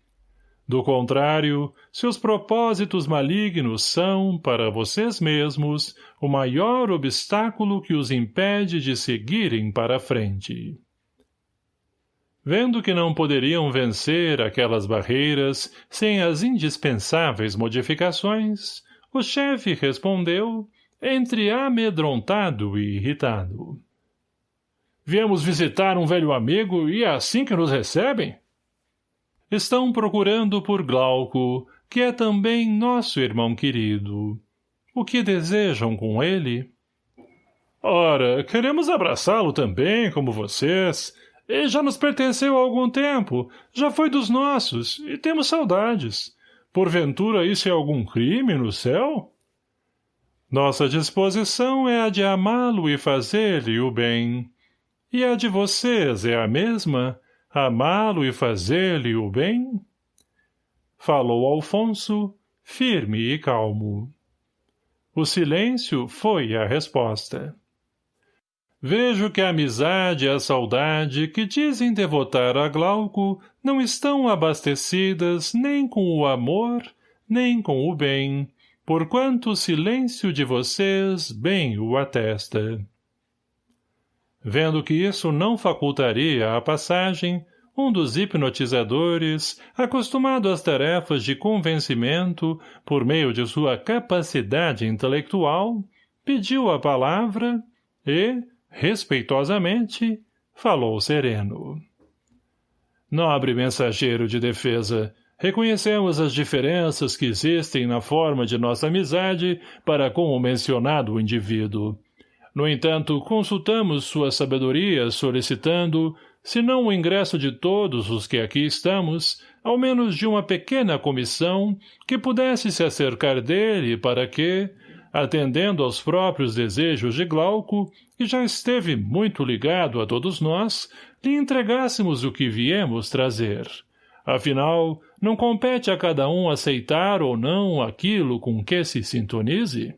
Do contrário, seus propósitos malignos são, para vocês mesmos, o maior obstáculo que os impede de seguirem para frente. Vendo que não poderiam vencer aquelas barreiras sem as indispensáveis modificações, o chefe respondeu, entre amedrontado e irritado. Viemos visitar um velho amigo e é assim que nos recebem? Estão procurando por Glauco, que é também nosso irmão querido. O que desejam com ele? Ora, queremos abraçá-lo também, como vocês. Ele já nos pertenceu há algum tempo, já foi dos nossos, e temos saudades. Porventura isso é algum crime no céu? Nossa disposição é a de amá-lo e fazer-lhe o bem. E a de vocês é a mesma? Amá-lo e fazer-lhe o bem? Falou Alfonso, firme e calmo. O silêncio foi a resposta. Vejo que a amizade e a saudade que dizem devotar a Glauco não estão abastecidas nem com o amor, nem com o bem, porquanto o silêncio de vocês bem o atesta. Vendo que isso não facultaria a passagem, um dos hipnotizadores, acostumado às tarefas de convencimento por meio de sua capacidade intelectual, pediu a palavra e, respeitosamente, falou sereno. Nobre mensageiro de defesa, reconhecemos as diferenças que existem na forma de nossa amizade para com o mencionado indivíduo. No entanto, consultamos sua sabedoria solicitando, se não o ingresso de todos os que aqui estamos, ao menos de uma pequena comissão que pudesse se acercar dele para que, atendendo aos próprios desejos de Glauco, que já esteve muito ligado a todos nós, lhe entregássemos o que viemos trazer. Afinal, não compete a cada um aceitar ou não aquilo com que se sintonize?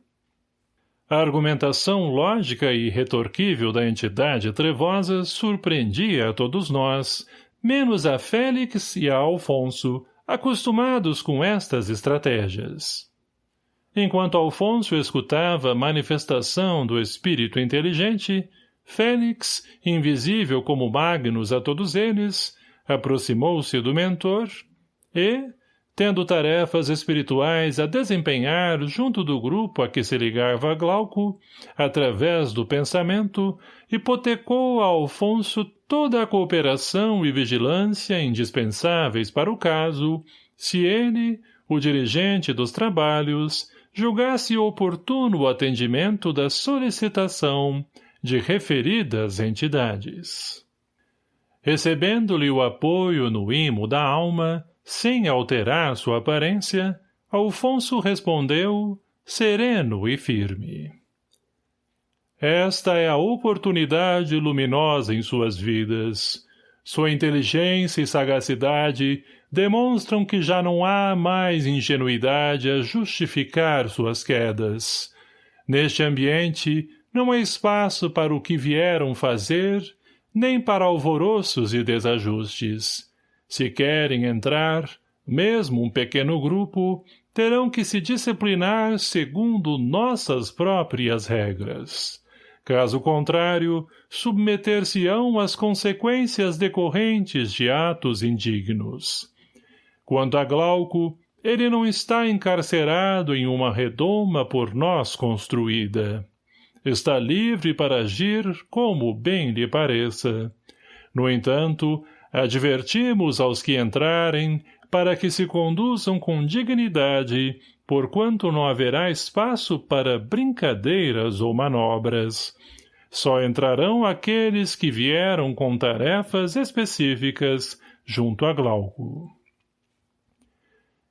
A argumentação lógica e retorquível da entidade trevosa surpreendia a todos nós, menos a Félix e a Alfonso, acostumados com estas estratégias. Enquanto Alfonso escutava a manifestação do espírito inteligente, Félix, invisível como Magnus a todos eles, aproximou-se do mentor e, tendo tarefas espirituais a desempenhar junto do grupo a que se ligava Glauco, através do pensamento, hipotecou a Alfonso toda a cooperação e vigilância indispensáveis para o caso, se ele, o dirigente dos trabalhos, julgasse oportuno o atendimento da solicitação de referidas entidades. Recebendo-lhe o apoio no imo da alma, sem alterar sua aparência, Alfonso respondeu, sereno e firme. Esta é a oportunidade luminosa em suas vidas. Sua inteligência e sagacidade demonstram que já não há mais ingenuidade a justificar suas quedas. Neste ambiente, não há espaço para o que vieram fazer, nem para alvoroços e desajustes. Se querem entrar, mesmo um pequeno grupo, terão que se disciplinar segundo nossas próprias regras. Caso contrário, submeter-se-ão às consequências decorrentes de atos indignos. Quanto a Glauco, ele não está encarcerado em uma redoma por nós construída. Está livre para agir como bem lhe pareça. No entanto, advertimos aos que entrarem para que se conduzam com dignidade, porquanto não haverá espaço para brincadeiras ou manobras. Só entrarão aqueles que vieram com tarefas específicas junto a Glauco.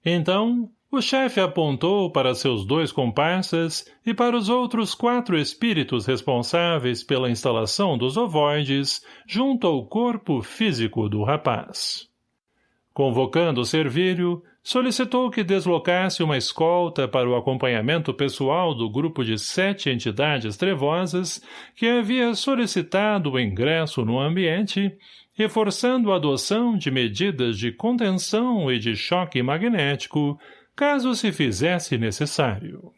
Então, o chefe apontou para seus dois comparsas e para os outros quatro espíritos responsáveis pela instalação dos ovoides junto ao corpo físico do rapaz. Convocando o servírio, solicitou que deslocasse uma escolta para o acompanhamento pessoal do grupo de sete entidades trevosas que havia solicitado o ingresso no ambiente reforçando a adoção de medidas de contenção e de choque magnético, caso se fizesse necessário.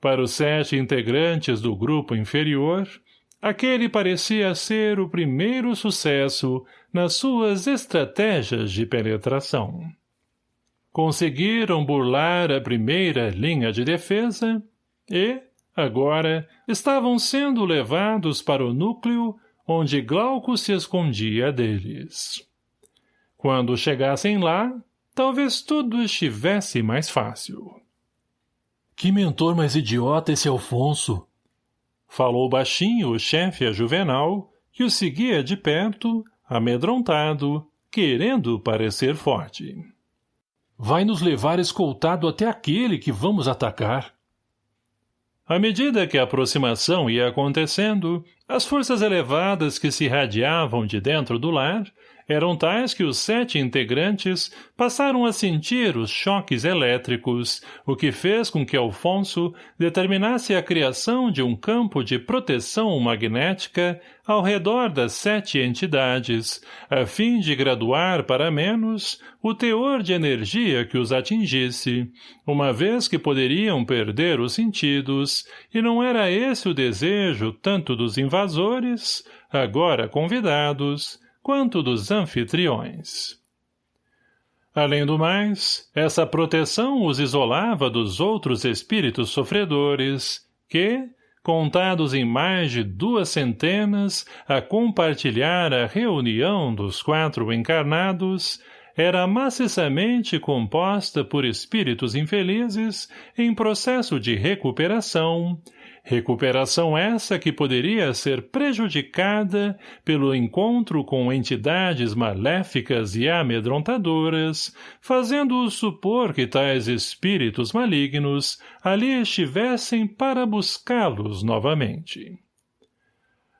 Para os sete integrantes do grupo inferior, aquele parecia ser o primeiro sucesso nas suas estratégias de penetração. Conseguiram burlar a primeira linha de defesa e, agora, estavam sendo levados para o núcleo onde Glauco se escondia deles. Quando chegassem lá, talvez tudo estivesse mais fácil. Que mentor mais idiota esse Alfonso! Falou baixinho o chefe a Juvenal, que o seguia de perto, amedrontado, querendo parecer forte. Vai nos levar escoltado até aquele que vamos atacar. À medida que a aproximação ia acontecendo, as forças elevadas que se irradiavam de dentro do lar eram tais que os sete integrantes passaram a sentir os choques elétricos, o que fez com que Alfonso determinasse a criação de um campo de proteção magnética ao redor das sete entidades, a fim de graduar para menos o teor de energia que os atingisse, uma vez que poderiam perder os sentidos, e não era esse o desejo tanto dos invasores, agora convidados, quanto dos anfitriões. Além do mais, essa proteção os isolava dos outros espíritos sofredores, que, contados em mais de duas centenas a compartilhar a reunião dos quatro encarnados, era maciçamente composta por espíritos infelizes em processo de recuperação, Recuperação essa que poderia ser prejudicada pelo encontro com entidades maléficas e amedrontadoras, fazendo-os supor que tais espíritos malignos ali estivessem para buscá-los novamente.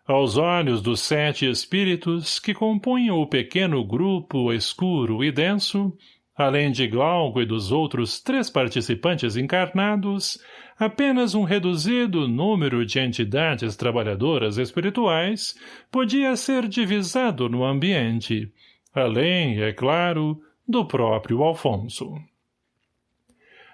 Aos olhos dos sete espíritos que compunham o pequeno grupo escuro e denso, além de Glauco e dos outros três participantes encarnados, apenas um reduzido número de entidades trabalhadoras espirituais podia ser divisado no ambiente, além, é claro, do próprio Alfonso.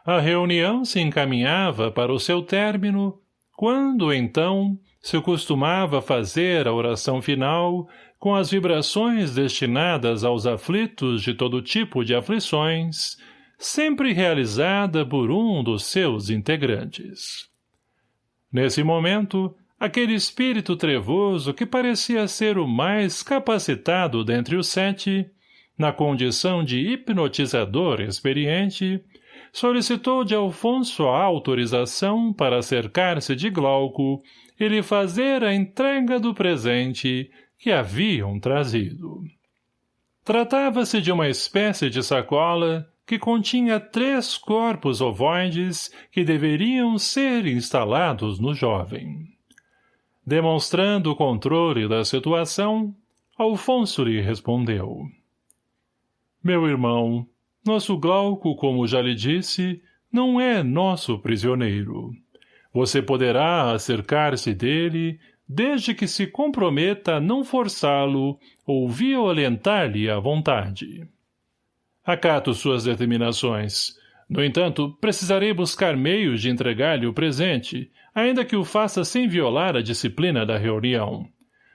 A reunião se encaminhava para o seu término, quando, então, se costumava fazer a oração final com as vibrações destinadas aos aflitos de todo tipo de aflições, sempre realizada por um dos seus integrantes. Nesse momento, aquele espírito trevoso que parecia ser o mais capacitado dentre os sete, na condição de hipnotizador experiente, solicitou de Alfonso a autorização para cercar-se de Glauco e lhe fazer a entrega do presente que haviam trazido. Tratava-se de uma espécie de sacola que continha três corpos ovoides que deveriam ser instalados no jovem. Demonstrando o controle da situação, Alfonso lhe respondeu. Meu irmão, nosso Glauco, como já lhe disse, não é nosso prisioneiro. Você poderá acercar-se dele desde que se comprometa a não forçá-lo ou violentar-lhe a vontade. Acato suas determinações. No entanto, precisarei buscar meios de entregar-lhe o presente, ainda que o faça sem violar a disciplina da reunião.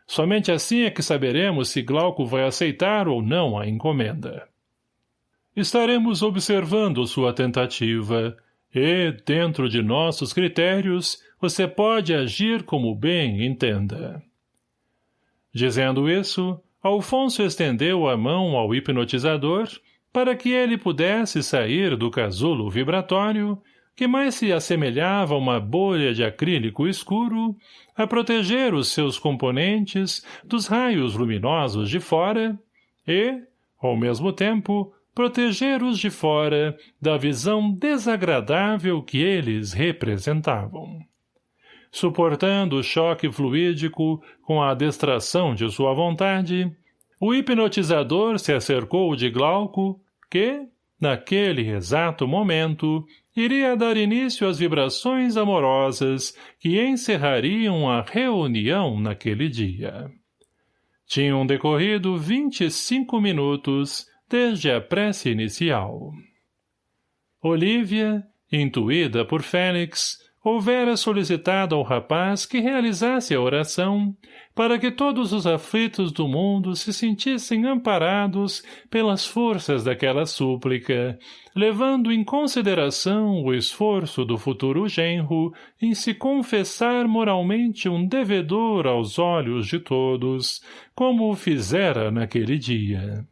Somente assim é que saberemos se Glauco vai aceitar ou não a encomenda. Estaremos observando sua tentativa, e, dentro de nossos critérios, você pode agir como bem entenda. Dizendo isso, Alfonso estendeu a mão ao hipnotizador para que ele pudesse sair do casulo vibratório, que mais se assemelhava a uma bolha de acrílico escuro, a proteger os seus componentes dos raios luminosos de fora e, ao mesmo tempo, proteger os de fora da visão desagradável que eles representavam. Suportando o choque fluídico com a distração de sua vontade, o hipnotizador se acercou de Glauco, que, naquele exato momento, iria dar início às vibrações amorosas que encerrariam a reunião naquele dia. Tinham decorrido vinte e cinco minutos desde a prece inicial. Olívia, intuída por Félix, houvera solicitado ao rapaz que realizasse a oração para que todos os aflitos do mundo se sentissem amparados pelas forças daquela súplica, levando em consideração o esforço do futuro genro em se confessar moralmente um devedor aos olhos de todos, como o fizera naquele dia.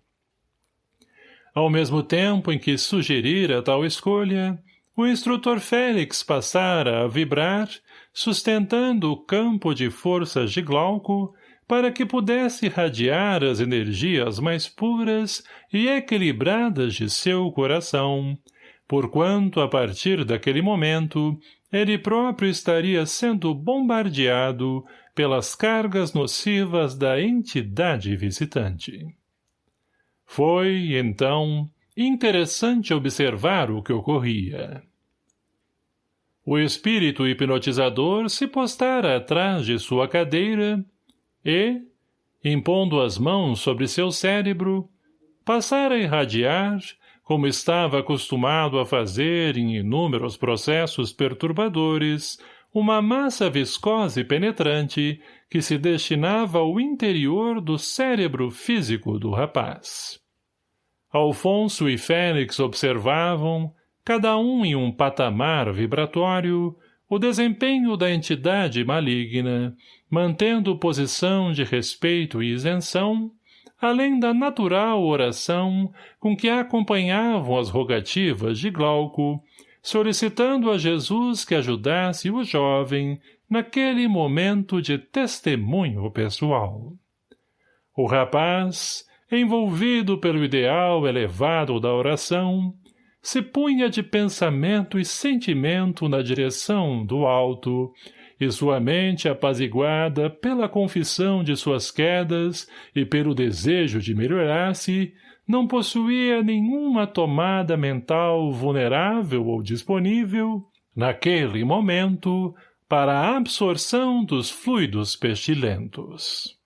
Ao mesmo tempo em que sugerira tal escolha, o instrutor Félix passara a vibrar, sustentando o campo de forças de Glauco, para que pudesse irradiar as energias mais puras e equilibradas de seu coração, porquanto, a partir daquele momento, ele próprio estaria sendo bombardeado pelas cargas nocivas da entidade visitante. Foi, então, interessante observar o que ocorria. O espírito hipnotizador se postara atrás de sua cadeira e, impondo as mãos sobre seu cérebro, passara a irradiar, como estava acostumado a fazer em inúmeros processos perturbadores, uma massa viscosa e penetrante que se destinava ao interior do cérebro físico do rapaz. Alfonso e Félix observavam, cada um em um patamar vibratório, o desempenho da entidade maligna, mantendo posição de respeito e isenção, além da natural oração com que acompanhavam as rogativas de Glauco, solicitando a Jesus que ajudasse o jovem naquele momento de testemunho pessoal. O rapaz, envolvido pelo ideal elevado da oração, se punha de pensamento e sentimento na direção do alto, e sua mente apaziguada pela confissão de suas quedas e pelo desejo de melhorar-se, não possuía nenhuma tomada mental vulnerável ou disponível, naquele momento, para a absorção dos fluidos pestilentos.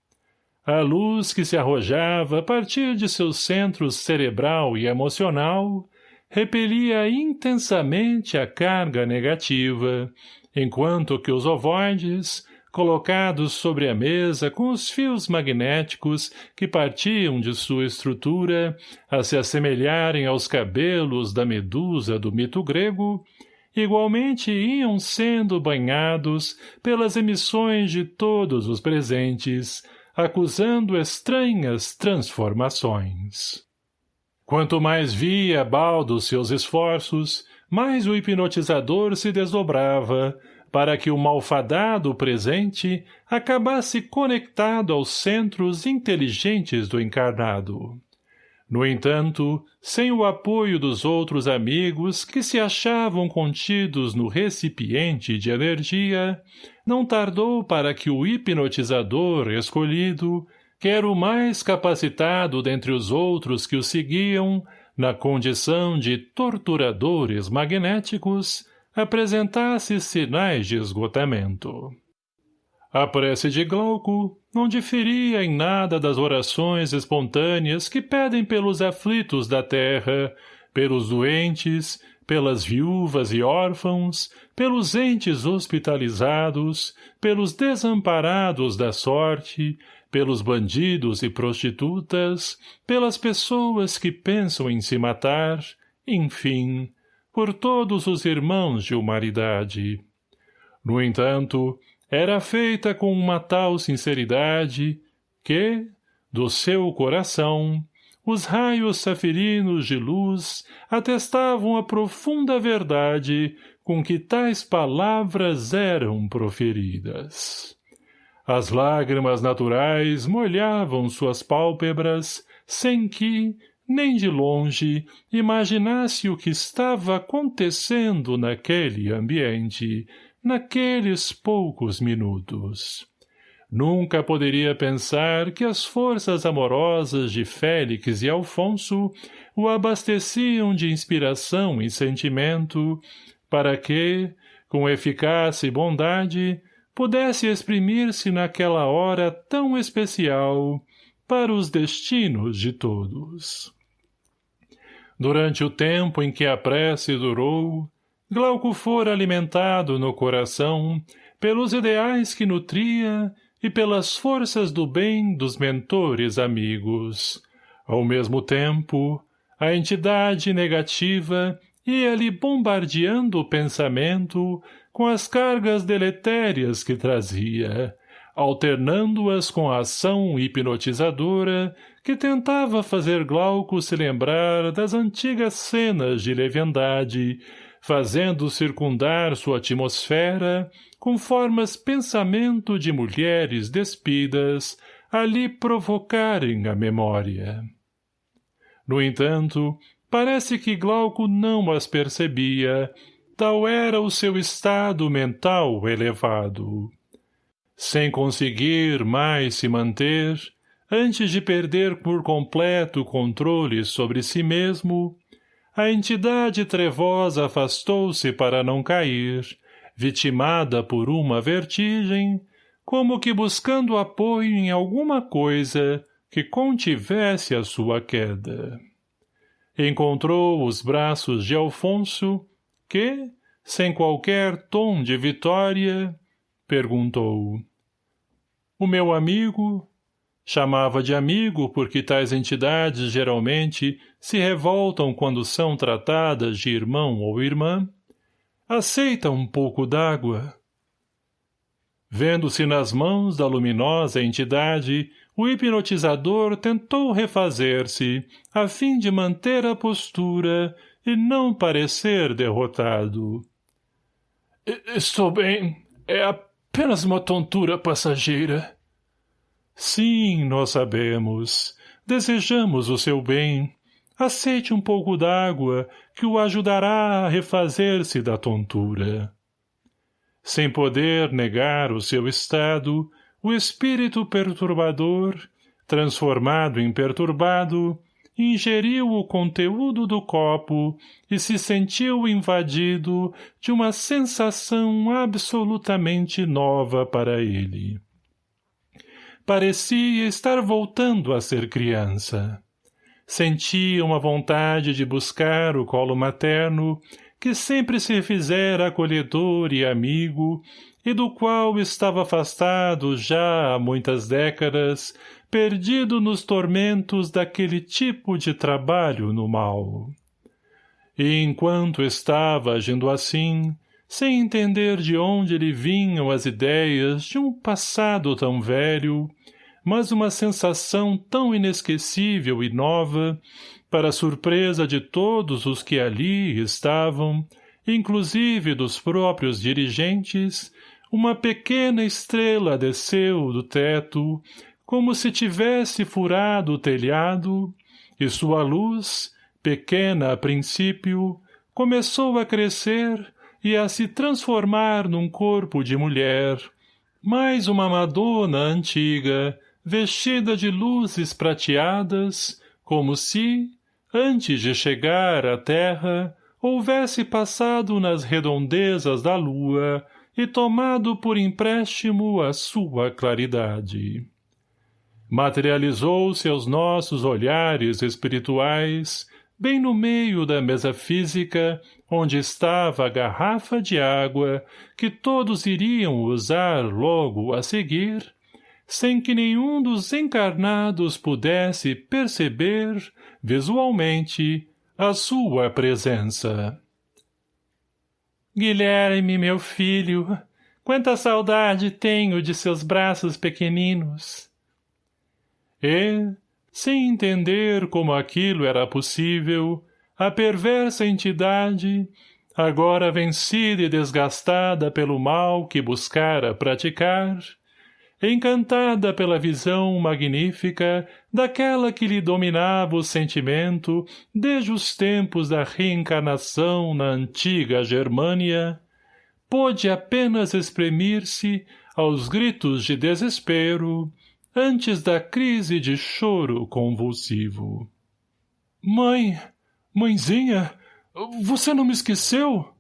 A luz que se arrojava a partir de seus centros cerebral e emocional repelia intensamente a carga negativa, enquanto que os ovoides, colocados sobre a mesa com os fios magnéticos que partiam de sua estrutura a se assemelharem aos cabelos da medusa do mito grego, igualmente iam sendo banhados pelas emissões de todos os presentes, acusando estranhas transformações. Quanto mais via Baldo seus esforços, mais o hipnotizador se desdobrava, para que o malfadado presente acabasse conectado aos centros inteligentes do encarnado. No entanto, sem o apoio dos outros amigos que se achavam contidos no recipiente de energia, não tardou para que o hipnotizador escolhido, quer o mais capacitado dentre os outros que o seguiam, na condição de torturadores magnéticos, apresentasse sinais de esgotamento. A prece de Glauco não diferia em nada das orações espontâneas que pedem pelos aflitos da terra, pelos doentes, pelas viúvas e órfãos, pelos entes hospitalizados, pelos desamparados da sorte, pelos bandidos e prostitutas, pelas pessoas que pensam em se matar, enfim, por todos os irmãos de humanidade. No entanto, era feita com uma tal sinceridade que, do seu coração, os raios safirinos de luz atestavam a profunda verdade com que tais palavras eram proferidas. As lágrimas naturais molhavam suas pálpebras, sem que, nem de longe, imaginasse o que estava acontecendo naquele ambiente, naqueles poucos minutos. Nunca poderia pensar que as forças amorosas de Félix e Alfonso o abasteciam de inspiração e sentimento, para que, com eficácia e bondade, pudesse exprimir-se naquela hora tão especial para os destinos de todos. Durante o tempo em que a prece durou, Glauco fora alimentado no coração pelos ideais que nutria e pelas forças do bem dos mentores amigos. Ao mesmo tempo, a entidade negativa ia-lhe bombardeando o pensamento com as cargas deletérias que trazia, alternando-as com a ação hipnotizadora que tentava fazer Glauco se lembrar das antigas cenas de leviandade, fazendo circundar sua atmosfera com formas pensamento de mulheres despidas a lhe provocarem a memória. No entanto, parece que Glauco não as percebia, tal era o seu estado mental elevado. Sem conseguir mais se manter, antes de perder por completo o controle sobre si mesmo, a entidade trevosa afastou-se para não cair, vitimada por uma vertigem, como que buscando apoio em alguma coisa que contivesse a sua queda. Encontrou os braços de Alfonso, que, sem qualquer tom de vitória, perguntou. O meu amigo, chamava de amigo porque tais entidades geralmente se revoltam quando são tratadas de irmão ou irmã, Aceita um pouco d'água. Vendo-se nas mãos da luminosa entidade, o hipnotizador tentou refazer-se, a fim de manter a postura e não parecer derrotado. — Estou bem. É apenas uma tontura passageira. — Sim, nós sabemos. Desejamos o seu bem. Aceite um pouco d'água, que o ajudará a refazer-se da tontura. Sem poder negar o seu estado, o espírito perturbador, transformado em perturbado, ingeriu o conteúdo do copo e se sentiu invadido de uma sensação absolutamente nova para ele. Parecia estar voltando a ser criança. Sentia uma vontade de buscar o colo materno, que sempre se fizera acolhedor e amigo, e do qual estava afastado já há muitas décadas, perdido nos tormentos daquele tipo de trabalho no mal. E enquanto estava agindo assim, sem entender de onde lhe vinham as ideias de um passado tão velho, mas uma sensação tão inesquecível e nova, para surpresa de todos os que ali estavam, inclusive dos próprios dirigentes, uma pequena estrela desceu do teto, como se tivesse furado o telhado, e sua luz, pequena a princípio, começou a crescer e a se transformar num corpo de mulher, mais uma Madonna antiga, vestida de luzes prateadas, como se, antes de chegar à terra, houvesse passado nas redondezas da lua e tomado por empréstimo a sua claridade. Materializou-se aos nossos olhares espirituais, bem no meio da mesa física, onde estava a garrafa de água que todos iriam usar logo a seguir, sem que nenhum dos encarnados pudesse perceber, visualmente, a sua presença. Guilherme, meu filho, quanta saudade tenho de seus braços pequeninos. E, sem entender como aquilo era possível, a perversa entidade, agora vencida e desgastada pelo mal que buscara praticar, encantada pela visão magnífica daquela que lhe dominava o sentimento desde os tempos da reencarnação na antiga Germânia, pôde apenas exprimir-se aos gritos de desespero antes da crise de choro convulsivo. — Mãe, mãezinha, você não me esqueceu?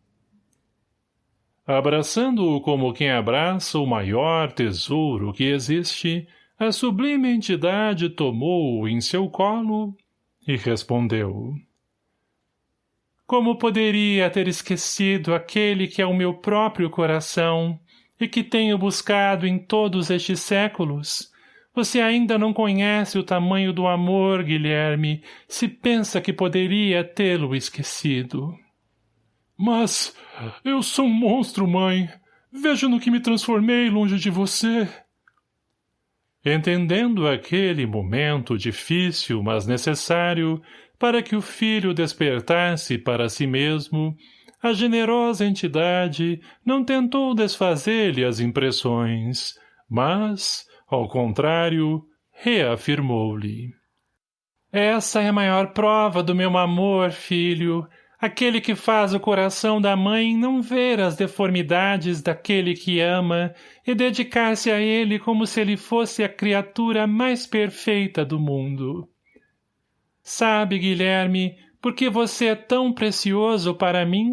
Abraçando-o como quem abraça o maior tesouro que existe, a sublime entidade tomou-o em seu colo e respondeu. Como poderia ter esquecido aquele que é o meu próprio coração e que tenho buscado em todos estes séculos? Você ainda não conhece o tamanho do amor, Guilherme, se pensa que poderia tê-lo esquecido. Mas eu sou um monstro, mãe. Veja no que me transformei longe de você. Entendendo aquele momento difícil, mas necessário, para que o filho despertasse para si mesmo, a generosa entidade não tentou desfazer-lhe as impressões, mas, ao contrário, reafirmou-lhe. Essa é a maior prova do meu amor, filho, aquele que faz o coração da mãe não ver as deformidades daquele que ama e dedicar-se a ele como se ele fosse a criatura mais perfeita do mundo. Sabe, Guilherme, por que você é tão precioso para mim?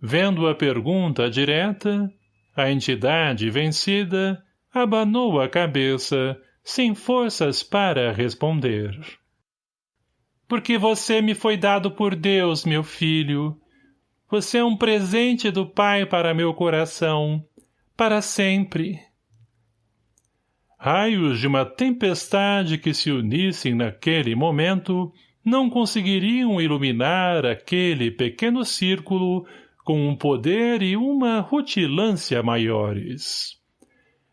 Vendo a pergunta direta, a entidade vencida abanou a cabeça, sem forças para responder porque você me foi dado por Deus, meu filho. Você é um presente do Pai para meu coração, para sempre. Raios de uma tempestade que se unissem naquele momento não conseguiriam iluminar aquele pequeno círculo com um poder e uma rutilância maiores.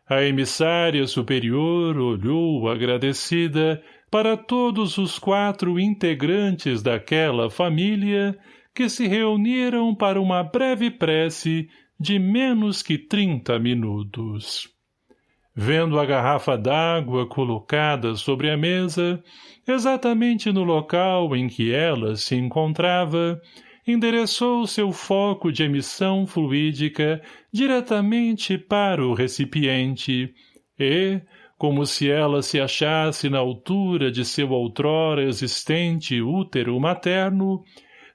A emissária superior olhou agradecida para todos os quatro integrantes daquela família que se reuniram para uma breve prece de menos que trinta minutos. Vendo a garrafa d'água colocada sobre a mesa, exatamente no local em que ela se encontrava, endereçou seu foco de emissão fluídica diretamente para o recipiente e, como se ela se achasse na altura de seu outrora existente útero materno,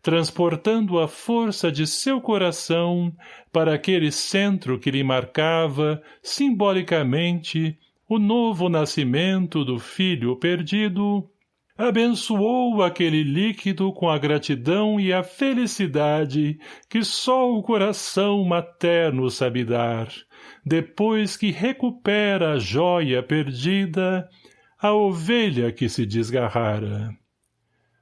transportando a força de seu coração para aquele centro que lhe marcava, simbolicamente, o novo nascimento do filho perdido, abençoou aquele líquido com a gratidão e a felicidade que só o coração materno sabe dar, depois que recupera a joia perdida, a ovelha que se desgarrara.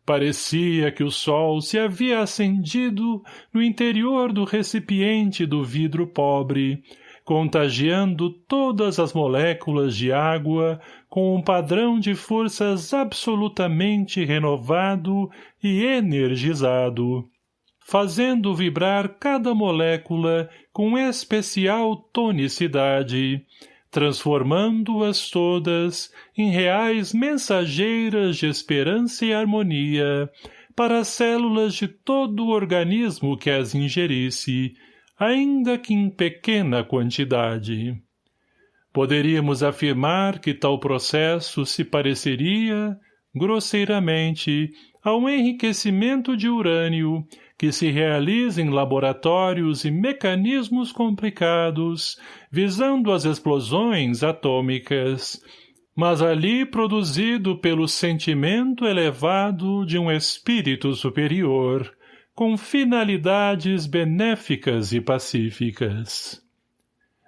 Parecia que o sol se havia acendido no interior do recipiente do vidro pobre, contagiando todas as moléculas de água com um padrão de forças absolutamente renovado e energizado, fazendo vibrar cada molécula com especial tonicidade, transformando-as todas em reais mensageiras de esperança e harmonia para as células de todo o organismo que as ingerisse, ainda que em pequena quantidade. Poderíamos afirmar que tal processo se pareceria, grosseiramente, ao enriquecimento de urânio que se realiza em laboratórios e mecanismos complicados, visando as explosões atômicas, mas ali produzido pelo sentimento elevado de um espírito superior, com finalidades benéficas e pacíficas.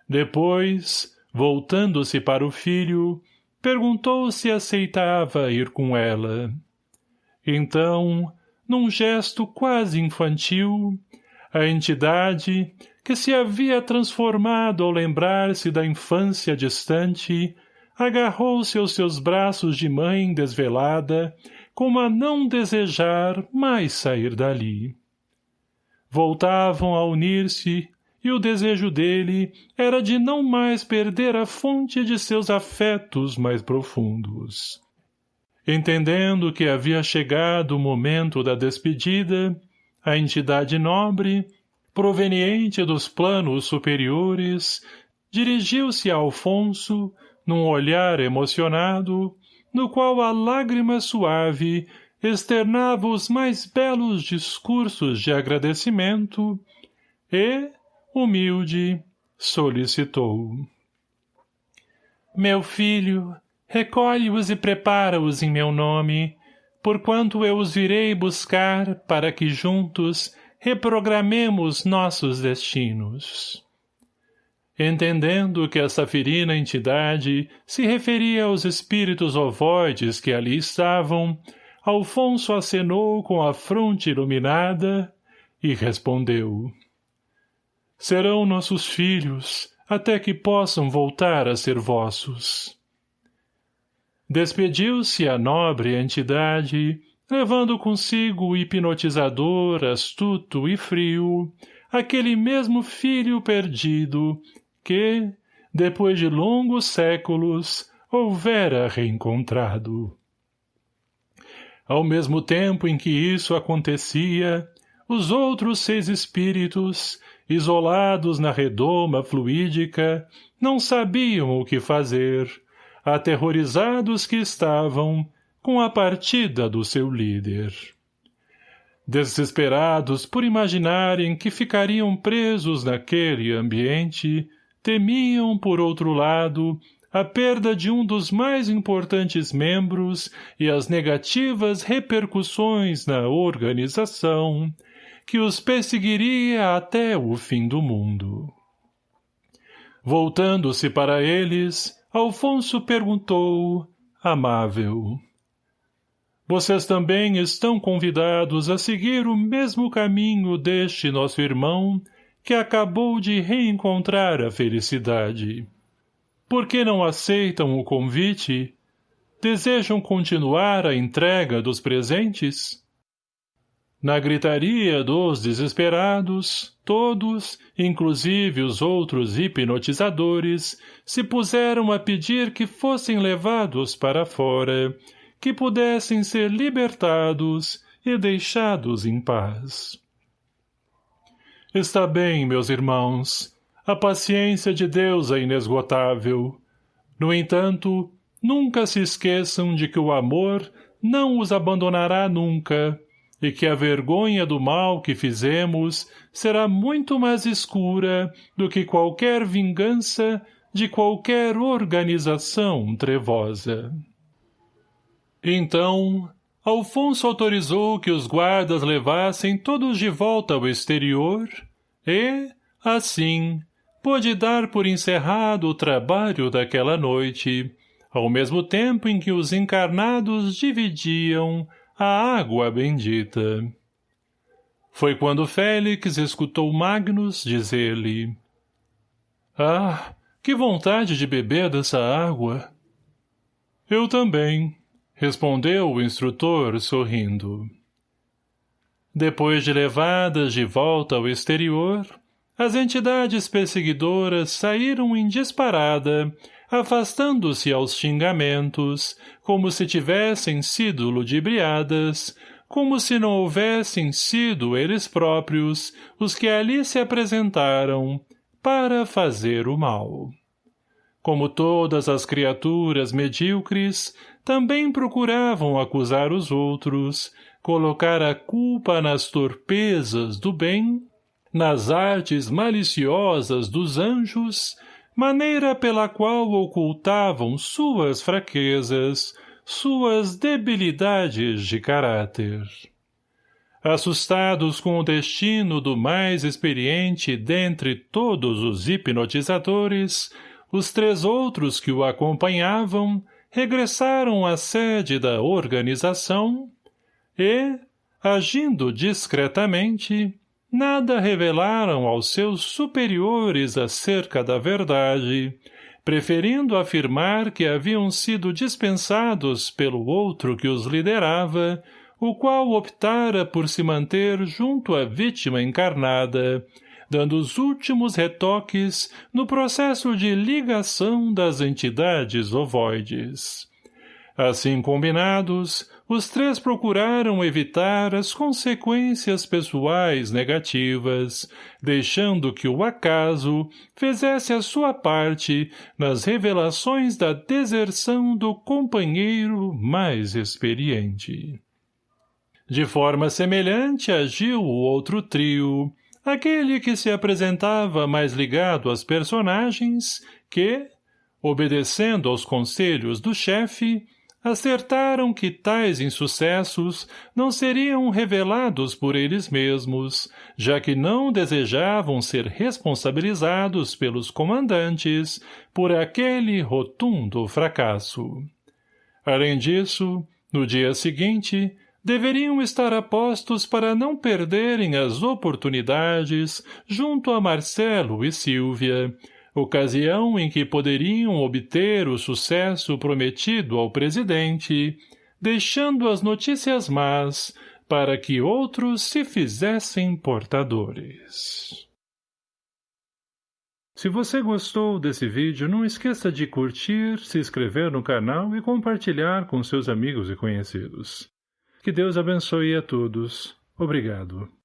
Depois, voltando-se para o filho, perguntou se aceitava ir com ela. Então, num gesto quase infantil, a entidade, que se havia transformado ao lembrar-se da infância distante, agarrou-se aos seus braços de mãe desvelada, como a não desejar mais sair dali. Voltavam a unir-se, e o desejo dele era de não mais perder a fonte de seus afetos mais profundos. Entendendo que havia chegado o momento da despedida, a entidade nobre, proveniente dos planos superiores, dirigiu-se a Alfonso, num olhar emocionado, no qual a lágrima suave externava os mais belos discursos de agradecimento e, humilde, solicitou. Meu filho, recolhe-os e prepara-os em meu nome, porquanto eu os virei buscar para que juntos reprogramemos nossos destinos. Entendendo que essa ferina entidade se referia aos espíritos ovoides que ali estavam, Alfonso acenou com a fronte iluminada e respondeu. Serão nossos filhos, até que possam voltar a ser vossos. Despediu-se a nobre entidade, levando consigo o hipnotizador astuto e frio, aquele mesmo filho perdido que, depois de longos séculos, houvera reencontrado. Ao mesmo tempo em que isso acontecia, os outros seis espíritos, isolados na redoma fluídica, não sabiam o que fazer, aterrorizados que estavam com a partida do seu líder. Desesperados por imaginarem que ficariam presos naquele ambiente, temiam, por outro lado, a perda de um dos mais importantes membros e as negativas repercussões na organização, que os perseguiria até o fim do mundo. Voltando-se para eles, Alfonso perguntou, amável. Vocês também estão convidados a seguir o mesmo caminho deste nosso irmão que acabou de reencontrar a felicidade. Por que não aceitam o convite? Desejam continuar a entrega dos presentes? Na gritaria dos desesperados, todos, inclusive os outros hipnotizadores, se puseram a pedir que fossem levados para fora, que pudessem ser libertados e deixados em paz. Está bem, meus irmãos, a paciência de Deus é inesgotável. No entanto, nunca se esqueçam de que o amor não os abandonará nunca, e que a vergonha do mal que fizemos será muito mais escura do que qualquer vingança de qualquer organização trevosa. Então, Alfonso autorizou que os guardas levassem todos de volta ao exterior e, assim, pôde dar por encerrado o trabalho daquela noite, ao mesmo tempo em que os encarnados dividiam a água bendita. Foi quando Félix escutou Magnus dizer-lhe Ah, que vontade de beber dessa água! Eu também, respondeu o instrutor, sorrindo. Depois de levadas de volta ao exterior, as entidades perseguidoras saíram em disparada, afastando-se aos xingamentos, como se tivessem sido ludibriadas, como se não houvessem sido eles próprios os que ali se apresentaram para fazer o mal. como todas as criaturas medíocres, também procuravam acusar os outros, colocar a culpa nas torpezas do bem, nas artes maliciosas dos anjos, maneira pela qual ocultavam suas fraquezas, suas debilidades de caráter. Assustados com o destino do mais experiente dentre todos os hipnotizadores, os três outros que o acompanhavam regressaram à sede da organização e, agindo discretamente, nada revelaram aos seus superiores acerca da verdade, preferindo afirmar que haviam sido dispensados pelo outro que os liderava, o qual optara por se manter junto à vítima encarnada, dando os últimos retoques no processo de ligação das entidades ovoides. Assim combinados, os três procuraram evitar as consequências pessoais negativas, deixando que o acaso fizesse a sua parte nas revelações da deserção do companheiro mais experiente. De forma semelhante agiu o outro trio, aquele que se apresentava mais ligado às personagens que, obedecendo aos conselhos do chefe, acertaram que tais insucessos não seriam revelados por eles mesmos, já que não desejavam ser responsabilizados pelos comandantes por aquele rotundo fracasso. Além disso, no dia seguinte, deveriam estar apostos para não perderem as oportunidades junto a Marcelo e Silvia, ocasião em que poderiam obter o sucesso prometido ao presidente, deixando as notícias más para que outros se fizessem portadores. Se você gostou desse vídeo, não esqueça de curtir, se inscrever no canal e compartilhar com seus amigos e conhecidos. Que Deus abençoe a todos. Obrigado.